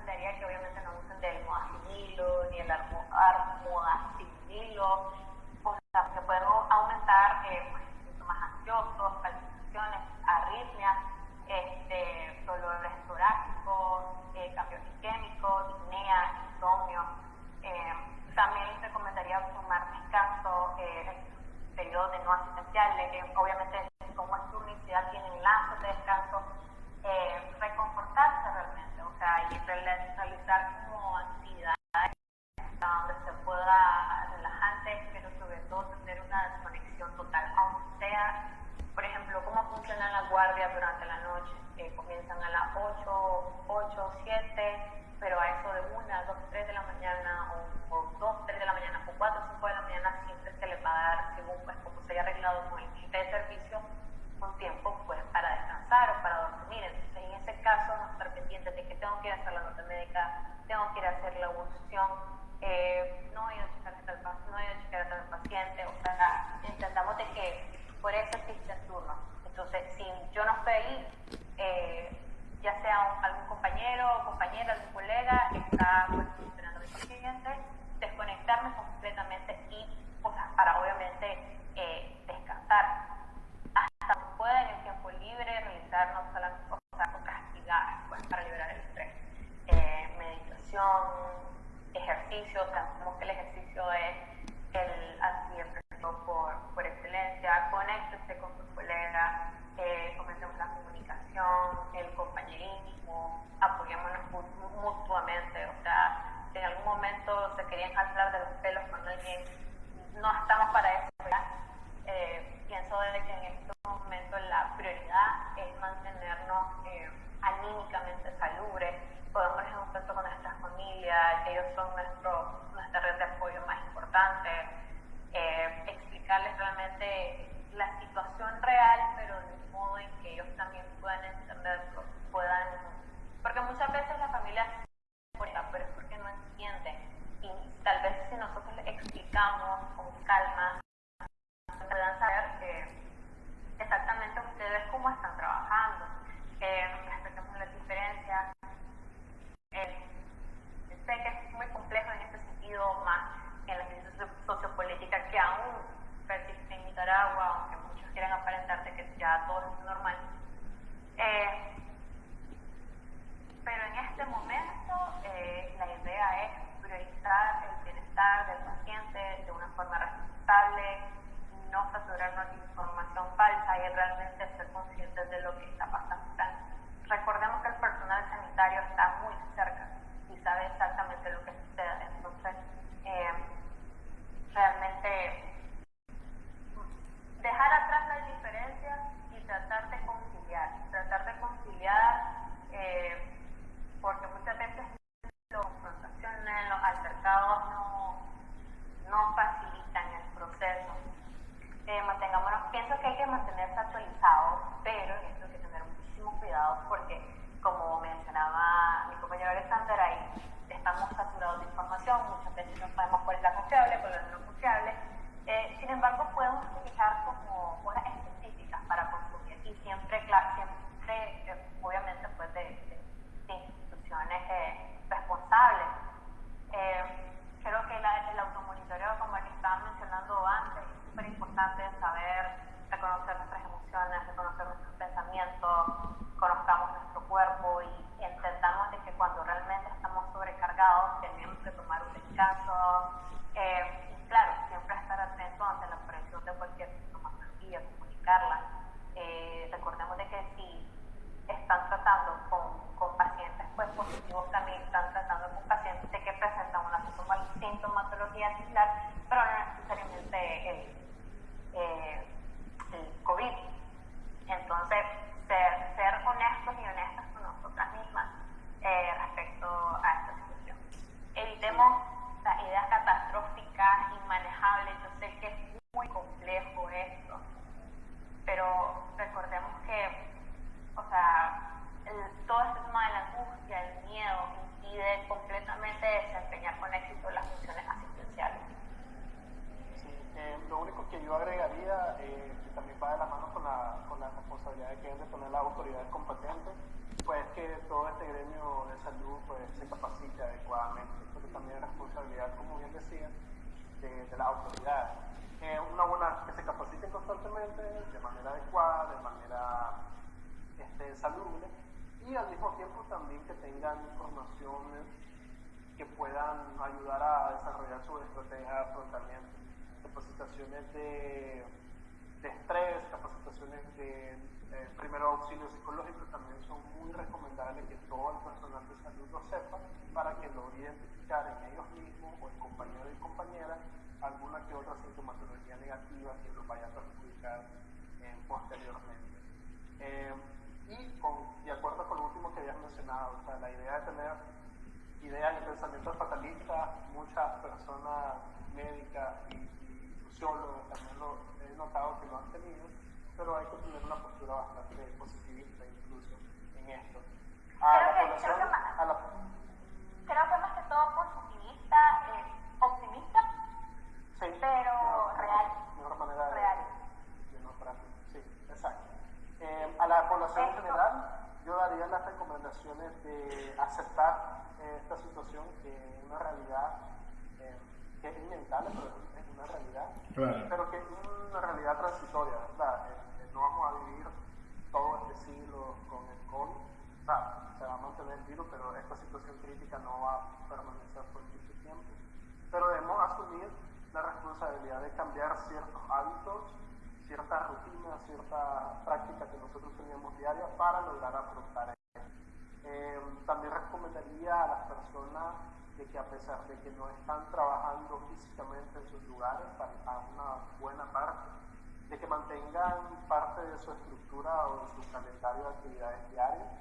importante, eh, explicarles realmente la situación real, pero de modo en que ellos también puedan entenderlo, puedan, porque muchas veces la familia pero es porque no entienden. Y tal vez si nosotros les explicamos con calma, puedan saber eh, exactamente ustedes cómo están trabajando, eh, respetemos las diferencias. Eh, sé que es muy complejo en este sentido, más en la crisis sociopolítica que aún persiste en Nicaragua, aunque muchos quieran aparentar que ya todo es normal. Eh, pero en este momento eh, la idea es priorizar el bienestar del paciente de una forma responsable, no saturarnos de información falsa hay realmente ser conscientes de lo que está pasando. recordemos que el personal sanitario está muy cerca y sabe exactamente lo que sucede. Entonces, eh, realmente dejar atrás las diferencias y tratar de conciliar, tratar de conciliar, eh, porque muchas veces las confrontaciones, los altercados no, no facilitan el proceso. Eh, mantengámonos, pienso que hay que mantenerse actualizados, pero esto hay que tener muchísimo cuidado porque, como mencionaba mi compañero Alexander, ahí estamos saturados de información, muchas veces no sabemos cuál es la confiable, cuál es la no confiable. Eh, sin embargo, podemos utilizar como horas específicas para consumir y siempre, claro, siempre eh, obviamente, pues de, instituciones eh, responsables. creo que el automonitoreo, como el que estaba mencionando antes, es súper importante saber reconocer nuestras emociones, reconocer nuestros pensamientos, conozcamos nuestro cuerpo y entendamos de que cuando realmente estamos sobrecargados tenemos que tomar un descanso. Eh, y claro, siempre estar atento ante la presión de cualquier sintomatología, comunicarla. Eh, recordemos de que si están tratando con, con, pacientes pues, positivos, también están tratando con pacientes de que presentan una sintomatología similar, pero no necesariamente el, eh, el COVID. Entonces, ser, ser honestos y honestas con nosotras mismas eh, respecto a esta situación. Evitemos las ideas catastróficas, inmanejables. Yo sé que es muy complejo esto, pero recordemos que, o sea, todo este tema de la angustia, el miedo, impide completamente desempeñar con éxito las funciones asistenciales. Sí, eh, lo único que yo agregaría, eh, que también va de la mano con la, con la responsabilidad que deben de tener las autoridades competentes, pues que todo este gremio de salud pues, se capacite adecuadamente, porque también es responsabilidad, como bien decía, de, de las autoridades. Eh, una buena, que se capaciten constantemente, de manera adecuada, de manera este, salubre, y al mismo tiempo también que tengan informaciones que puedan ayudar a desarrollar su estrategia de afrontamiento, capacitaciones de, de estrés, capacitaciones de eh, primero auxilio psicológico también son muy recomendables que todo el personal de salud lo sepa para que logre identificar en ellos mismos o en compañeros y compañeras alguna que otra sintomatología negativa que los vaya a perjudicar eh, posteriormente. Eh, y con, de acuerdo con lo último que habías mencionado, o sea, la idea de tener ideas y pensamientos fatalistas, muchas personas médicas y, y sociólogos también lo he notado que lo han tenido, pero hay que tener una postura bastante positivista incluso en esto. A creo, la que, creo, que más, a la... creo que más que todo positivista, eh, optimista, sí, pero real. Mejor manera de, real. Sí, exacto. Eh, a la población en general, yo daría las recomendaciones de aceptar eh, esta situación que es una realidad eh, que es inevitable, pero es una realidad, claro. pero que es una realidad transitoria, ¿verdad? Eh, no vamos a vivir todo este siglo con el COVID, o sea, se va a mantener el virus, pero esta situación crítica no va a permanecer por mucho tiempo. Pero debemos asumir la responsabilidad de cambiar ciertos hábitos, ciertas rutinas, ciertas prácticas que nosotros teníamos diarias para lograr afrontar esto. Eh, también recomendaría a las personas de que a pesar de que no están trabajando físicamente en sus lugares, a una buena parte, de que mantengan parte de su estructura o de su calendario de actividades diarias,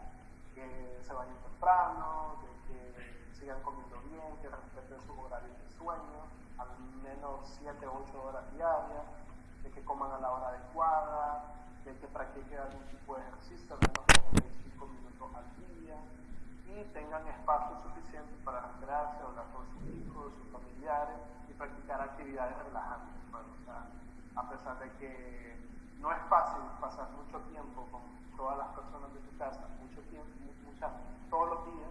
que se vayan temprano, de que sigan comiendo bien, que respeten sus horarios de sueño, al menos 7 o 8 horas diarias, de que coman a la hora adecuada, de que practiquen algún tipo de ejercicio, al menos 45 minutos al día, y tengan espacio suficiente para recrearse, hablar con sus hijos, sus familiares y practicar actividades relajantes. Bueno, o sea, a pesar de que no es fácil pasar mucho tiempo con todas las personas de tu casa, mucho tiempo, muchas, todos los días,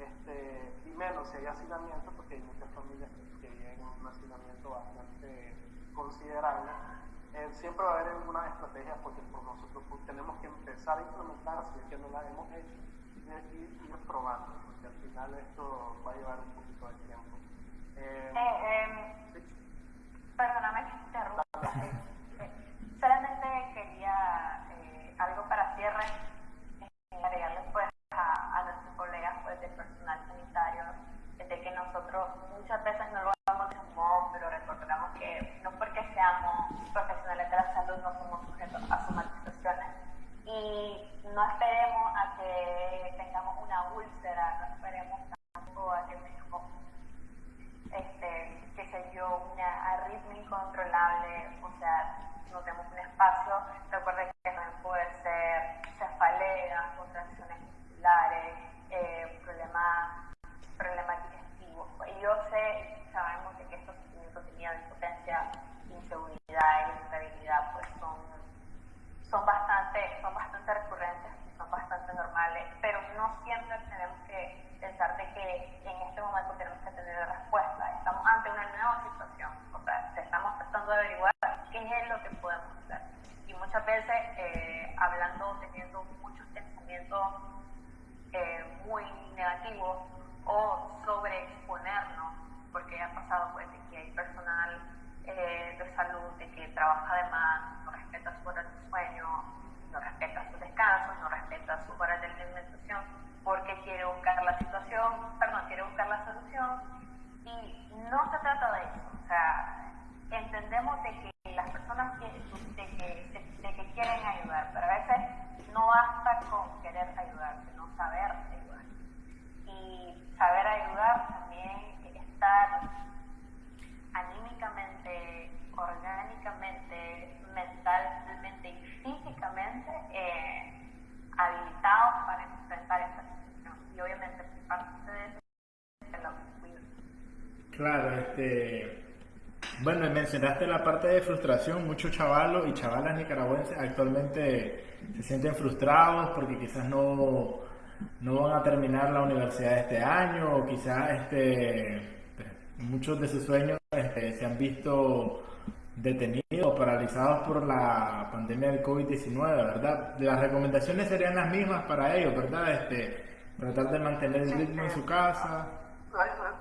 este, y menos si hay hacinamiento, porque hay muchas familias que, viven un hacinamiento bastante considerable. Eh, siempre va a haber algunas estrategias porque por nosotros pues, tenemos que empezar a implementar, si es que no las hemos hecho, y ir, ir probando, porque al final esto va a llevar un poquito de tiempo. Eh, eh, em, perdóname que interrumpa. (laughs) solamente quería algo para cierre, agregarles pues a pues, del personal sanitario, de que nosotros muchas veces no lo hagamos de humor, pero recordamos que no porque seamos profesionales de la salud no somos sujetos a somatizaciones. Y no esperemos a que tengamos una úlcera, no esperemos tampoco a que tengamos, este, qué sé yo, una arritmia incontrolable, o sea, nos demos un espacio. Recuerden momento 안. La parte de frustración. Muchos chavalos y chavalas nicaragüenses actualmente se sienten frustrados porque quizás no, no van a terminar la universidad este año o quizás este, muchos de sus sueños este, se han visto detenidos o paralizados por la pandemia del COVID-19, ¿verdad? Las recomendaciones serían las mismas para ellos, ¿verdad? Este, tratar de mantener el ritmo en su casa.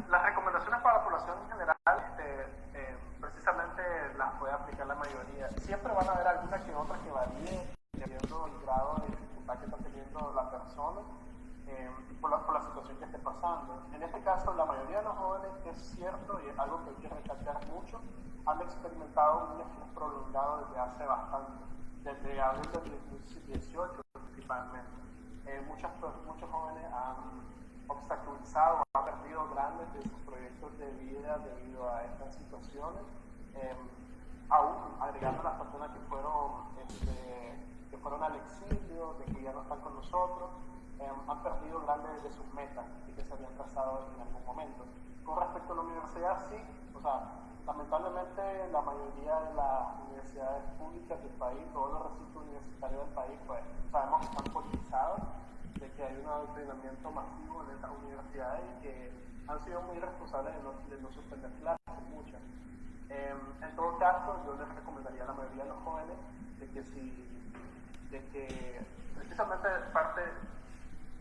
Las recomendaciones para la población en general, este, eh, precisamente las puede aplicar la mayoría. Siempre van a haber algunas que otras que varíen dependiendo del grado de dificultad que está teniendo la persona eh, por, la, por, la, situación que esté pasando. En este caso, la mayoría de los jóvenes, es cierto, y es algo que hay que recalcar mucho, han experimentado un estrés prolongado desde hace bastante, desde abril del 2018 principalmente. Eh, muchas, muchos jóvenes han obstaculizado, han perdido grandes de sus proyectos de vida debido a estas situaciones. Eh, aún agregando las personas que fueron, este, que fueron al exilio, de que ya no están con nosotros, eh, han perdido grandes de sus metas y que se habían trazado en algún momento. Con respecto a la universidad, sí, o sea, lamentablemente la mayoría de las universidades públicas del país, todos los recintos universitarios del país, pues sabemos que están politizados, de que hay un adoctrinamiento masivo en estas universidades y que han sido muy responsables de no, de no suspender clases, muchas. Eh, en todo caso, yo les recomendaría a la mayoría de los jóvenes de que si, de que precisamente parte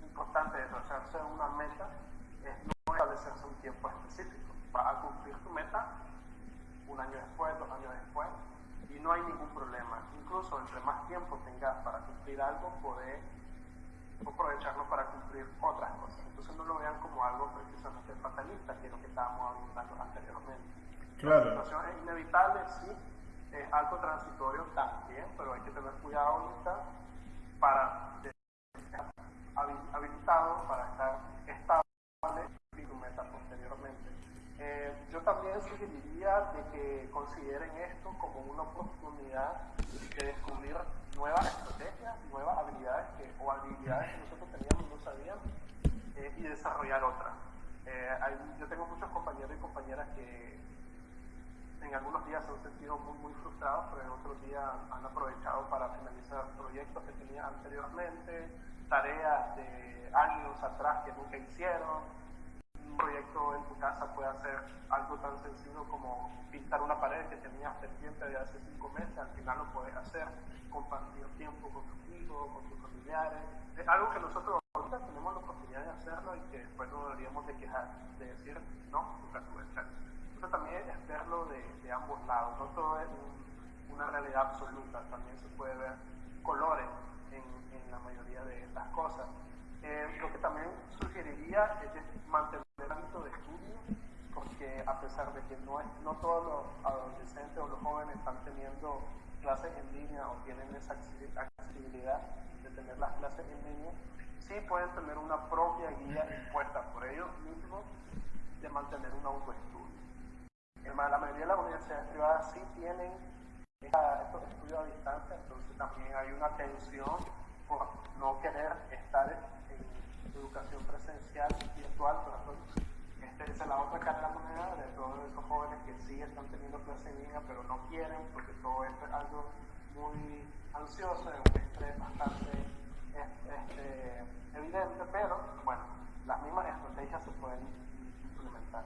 importante de trazarse una meta es no establecerse un tiempo específico. Vas a cumplir tu meta un año después, dos años después, y no hay ningún problema. Incluso entre más tiempo tengas para cumplir algo, podés aprovecharlo para cumplir otras cosas. Entonces no lo vean como algo precisamente fatalista, que es lo que estábamos hablando anteriormente. Claro. La situación es inevitable, sí, es algo transitorio también, pero hay que tener cuidado ahorita para habilitado para estar estable y meta posteriormente. Eh, yo también sugeriría de que consideren esto como una oportunidad de descubrir nuevas estrategias, nuevas habilidades que, o habilidades que nosotros teníamos y no sabíamos eh, y desarrollar otras. Eh, yo tengo muchos compañeros y compañeras que en algunos días se han sentido muy, muy frustrados, pero en otros días han aprovechado para finalizar proyectos que tenían anteriormente, tareas de años atrás que nunca hicieron. Un proyecto en tu casa puede hacer algo tan sencillo como pintar una pared que tenías pendiente de hace cinco meses, al final lo puedes hacer, compartir tiempo con tus hijos, con tus familiares. Es algo que nosotros ahorita tenemos la oportunidad de hacerlo y que después no deberíamos de quejar, de decir, no, nunca tuve chance. Eso también verlo de, de ambos lados, no todo es un, una realidad absoluta, también se puede ver colores en, en la mayoría de estas cosas. Eh, lo que también sugeriría es mantener el ámbito de estudio, porque a pesar de que no, es, no todos los adolescentes o los jóvenes están teniendo clases en línea o tienen esa accesibilidad de tener las clases en línea, sí pueden tener una propia guía impuesta por ellos mismos de mantener un autoestudio. La mayoría de las universidades privadas sí tienen estos estudios a distancia, entonces también hay una tensión por no querer estar en educación presencial virtual, esta es la otra cara de la moneda de todos esos jóvenes que sí están teniendo clase en línea, pero no quieren, porque todo esto es algo muy ansioso, es bastante este, evidente, pero bueno, las mismas estrategias se pueden implementar.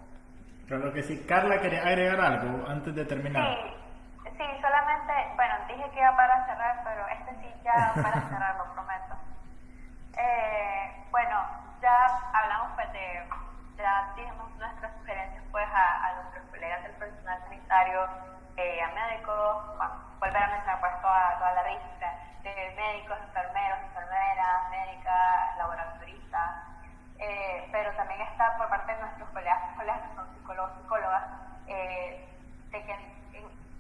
Claro que sí. Carla, ¿quería agregar algo antes de terminar? Sí, sí, solamente, bueno, dije que iba para cerrar, pero este sí ya para (laughs) cerrar, lo prometo. Eh, bueno, ya hablamos pues de ya dijimos nuestras sugerencias pues a, a nuestros colegas del personal sanitario, eh, a médicos, bueno, volver a mencionar pues toda, toda la lista de médicos, enfermeros, enfermeras, médicas, laboratoristas, eh, pero también está por parte de nuestros colegas, colegas que son psicólogos, psicólogas, eh, de que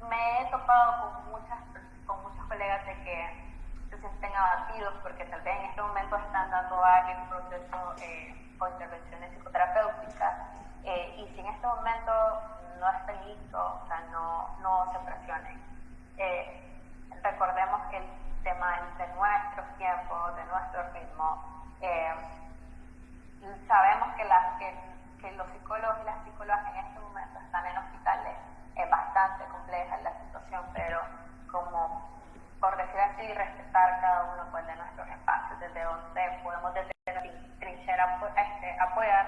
me he topado con muchas con muchos colegas de que se sienten abatidos porque tal vez en este momento están dando alguien proceso eh, o intervenciones psicoterapéuticas eh, y si en este momento no están listos, o sea, no, no se presionen. Eh, recordemos que el tema de nuestros tiempos, de nuestro ritmo, eh, sabemos que, que, que, los psicólogos y las psicólogas en este momento están en hospitales, es bastante compleja la situación, pero como por decir así, respetar cada uno pues, de nuestros espacios, desde donde podemos desde trinchera este, apoyar,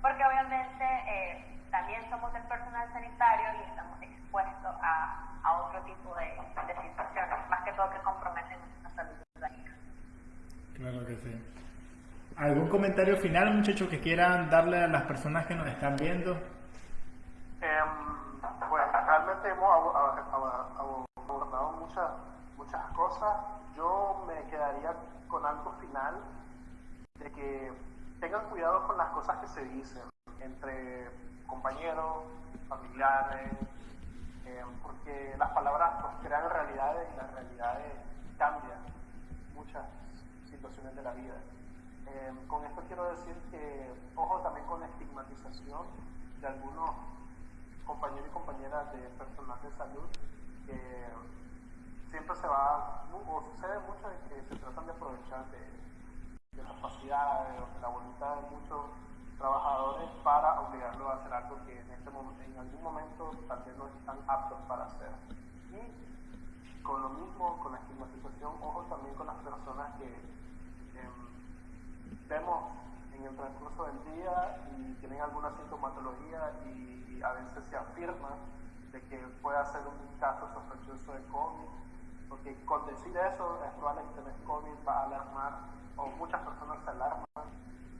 porque obviamente eh, también somos del personal sanitario y estamos expuestos a, a otro tipo de, de, situaciones, más que todo que comprometen nuestra salud. Claro que sí. ¿Algún comentario final, muchachos, que quieran darle a las personas que nos están viendo? Eh, realmente hemos abordado muchas muchas cosas. Yo me quedaría con algo final de que tengan cuidado con las cosas que se dicen entre compañeros, familiares, eh, porque las palabras pues, crean realidades y las realidades cambian muchas situaciones de la vida. Eh, con esto quiero decir que, ojo también con la estigmatización de algunos compañeros y compañeras de personal de salud que siempre se va, o sucede mucho de que se tratan de aprovechar de, de las capacidades o de la voluntad de muchos trabajadores para obligarlos a hacer algo que en, este momento, en algún momento tal vez no están aptos para hacer. Y con lo mismo, con la estigmatización, ojo también con las personas que vemos en el transcurso del día y tienen alguna sintomatología y, a veces se afirma de que puede ser un caso sospechoso de COVID porque con decir eso es probable que COVID va a alarmar, o muchas personas se alarman,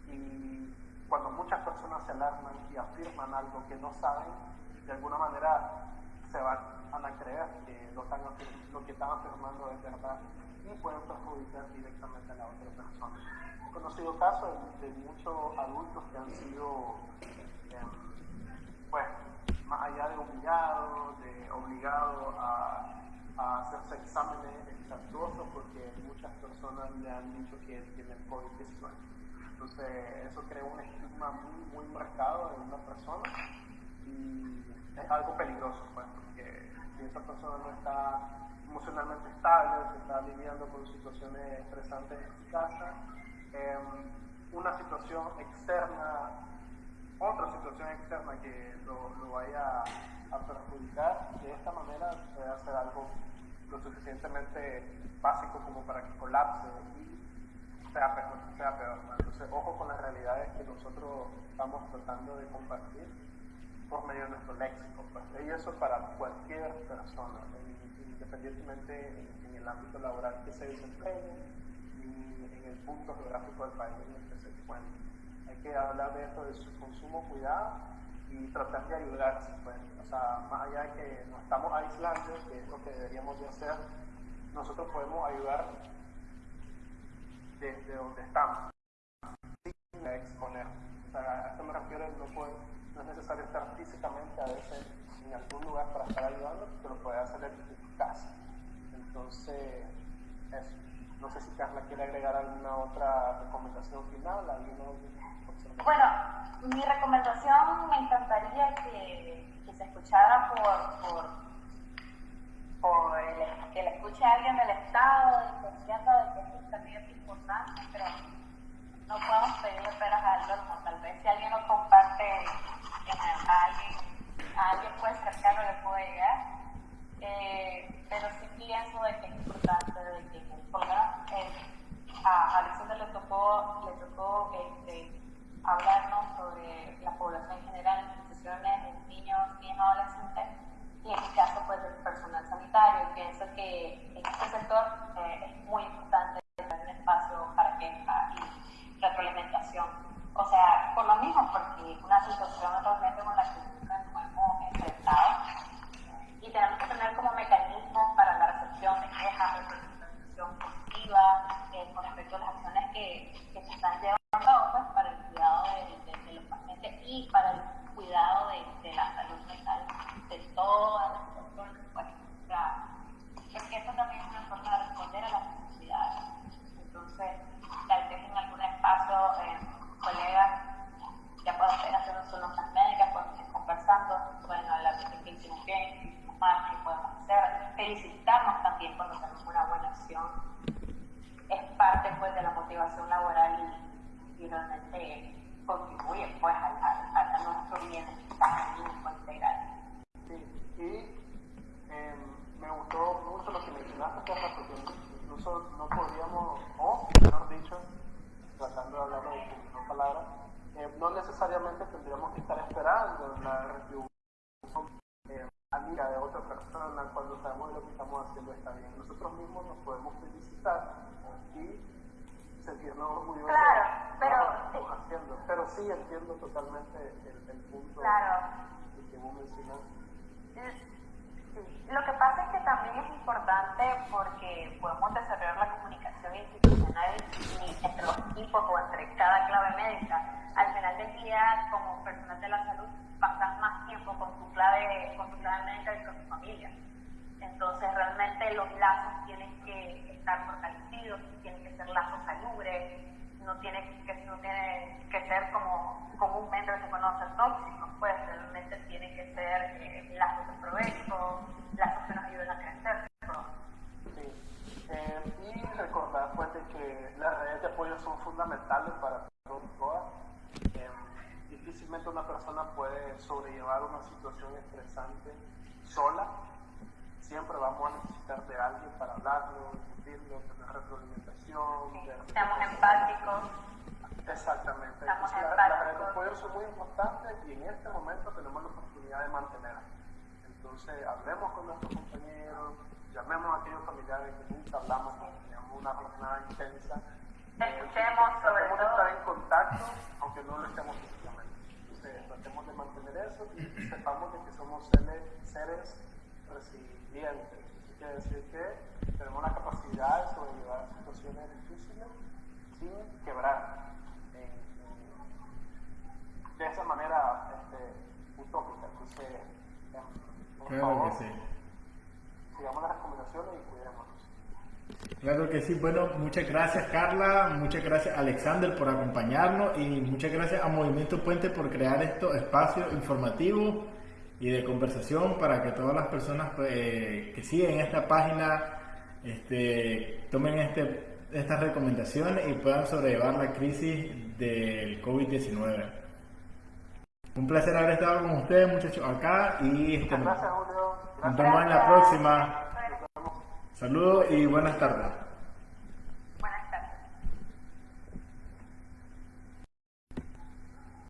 y cuando muchas personas se alarman y afirman algo que no saben, de alguna manera se van a creer que lo, están, lo que están afirmando es verdad y pueden perjudicar directamente a la otra persona. He conocido casos de, muchos adultos que han sido, eh, pues, más allá de humillados, de obligados a a hacerse exámenes exhaustuosos porque muchas personas le han dicho que tienen COVID-19. Entonces, eso crea un estigma muy, muy marcado en una persona y es algo peligroso, pues, porque si esa persona no está emocionalmente estable, se está lidiando con situaciones estresantes en su casa, eh, una situación externa, otra situación externa que lo, vaya a perjudicar, de esta manera puede hacer algo lo suficientemente básico como para que colapse y sea peor. Sea peor Entonces, ojo con las realidades que nosotros estamos tratando de compartir por medio de nuestro léxico. Pues. Y eso para cualquier persona, independientemente en, el ámbito laboral que se desempeñe y en el punto geográfico del país en el que se encuentre. Hay que hablar de esto de su consumo, cuidado y tratar de ayudarse. Pues. O sea, más allá de que nos estamos aislando, que es lo que deberíamos de hacer, nosotros podemos ayudar desde donde estamos, sin exponer. O sea, a esto me refiero, no, puede, no es necesario estar físicamente a veces en algún lugar para estar ayudando, pero lo puede hacer desde tu casa. Entonces, eso. No sé si Carla quiere agregar alguna otra recomendación final, alguna Bueno, mi recomendación me encantaría que, que se escuchara por, por, por el, que le escuche alguien del Estado, diciendo de que esto también es importante, pero no podemos pedirle peras al olmo. Tal vez si alguien lo comparte a alguien, a alguien pues cercano le puede llegar. Eh, pero sí pienso de que es importante, de que por eh, a Alexander le tocó, le tocó este, hablarnos sobre la población en general, instituciones, niños, niños, adolescentes, y en mi caso pues del personal sanitario. Pienso que en este sector eh, es muy importante tener un espacio para queja y retroalimentación. O sea, por lo mismo, porque una situación realmente con la que nos hemos enfrentado y tenemos que tener como mecanismos para la recepción de quejas, representación positiva eh, con respecto a las acciones que, que se están llevando a cabo pues, para el cuidado de, de, de, los pacientes y para el cuidado de, de la salud mental de todas las personas. Pues, sea, porque eso también es una forma de responder a las necesidades. Entonces, tal vez en algún espacio, eh, colegas, ya puedan hacer sus notas médicas, podemos ir conversando, pueden hablar de qué hicimos bien, más que podemos hacer, felicitarnos también cuando tenemos una buena acción. Es parte pues de la motivación laboral y, y realmente contribuye pues a, a, a nuestro bienestar integral. Sí, y eh, me gustó mucho lo que mencionaste, Carla, porque incluso no podríamos, o mejor dicho, tratando de hablar de una palabra, eh, no necesariamente tendríamos que estar esperando la retribución eh, amiga de otra persona cuando sabemos que lo que estamos haciendo está bien. Nosotros mismos nos podemos felicitar y sentirnos orgullosos claro, pero, de lo que estamos haciendo. Pero sí entiendo totalmente el, el punto claro. que vos mencionas. Lo que pasa es que también es importante porque podemos desarrollar la comunicación institucional entre los equipos o entre cada clave médica. Al final del día, como personal de la salud, pasas más tiempo con tu clave, con tu clave médica y con tu familia. Entonces, realmente los lazos tienen que estar fortalecidos, tienen que ser lazos salubres, no tiene que, no tiene que ser como comúnmente se conoce tóxicos, pues realmente tienen que ser eh, lazos de provecho, lazos que nos a crecer. Sí. Eh, y recordar pues que las redes de apoyo son fundamentales para todas. Eh, difícilmente una persona puede sobrellevar una situación estresante sola. Siempre vamos a necesitar de alguien para hablarlo, discutirlo, tener retroalimentación. Sí, seamos empáticos. Exactamente. Estamos Entonces, empáticos. las redes de apoyo son muy importantes y en este momento tenemos la oportunidad de mantenerlas. Entonces, hablemos con nuestros compañeros, llamemos a aquellos familiares que nunca hablamos, que teníamos una jornada intensa. Escuchemos sobre tratemos de todo. estar en contacto, aunque no lo estemos físicamente. Entonces, tratemos de mantener eso y sepamos de que somos seres resilientes. Eso quiere decir que tenemos la capacidad de sobrellevar situaciones difíciles sin quebrar. En, en, de esa manera este, utópica. Entonces, em, por Claro favor, que sí. sigamos las recomendaciones y cuidémonos. Claro que sí. Bueno, muchas gracias Carla, muchas gracias Alexander por acompañarnos y muchas gracias a Movimiento Puente por crear estos espacios informativos y de conversación para que todas las personas pues, eh, que siguen esta página este, tomen este, estas recomendaciones y puedan sobrellevar la crisis del COVID-19. Un placer haber estado con ustedes muchachos acá y este, gracias, Julio. nos Gracias. vemos en la próxima. Saludos y buenas tardes.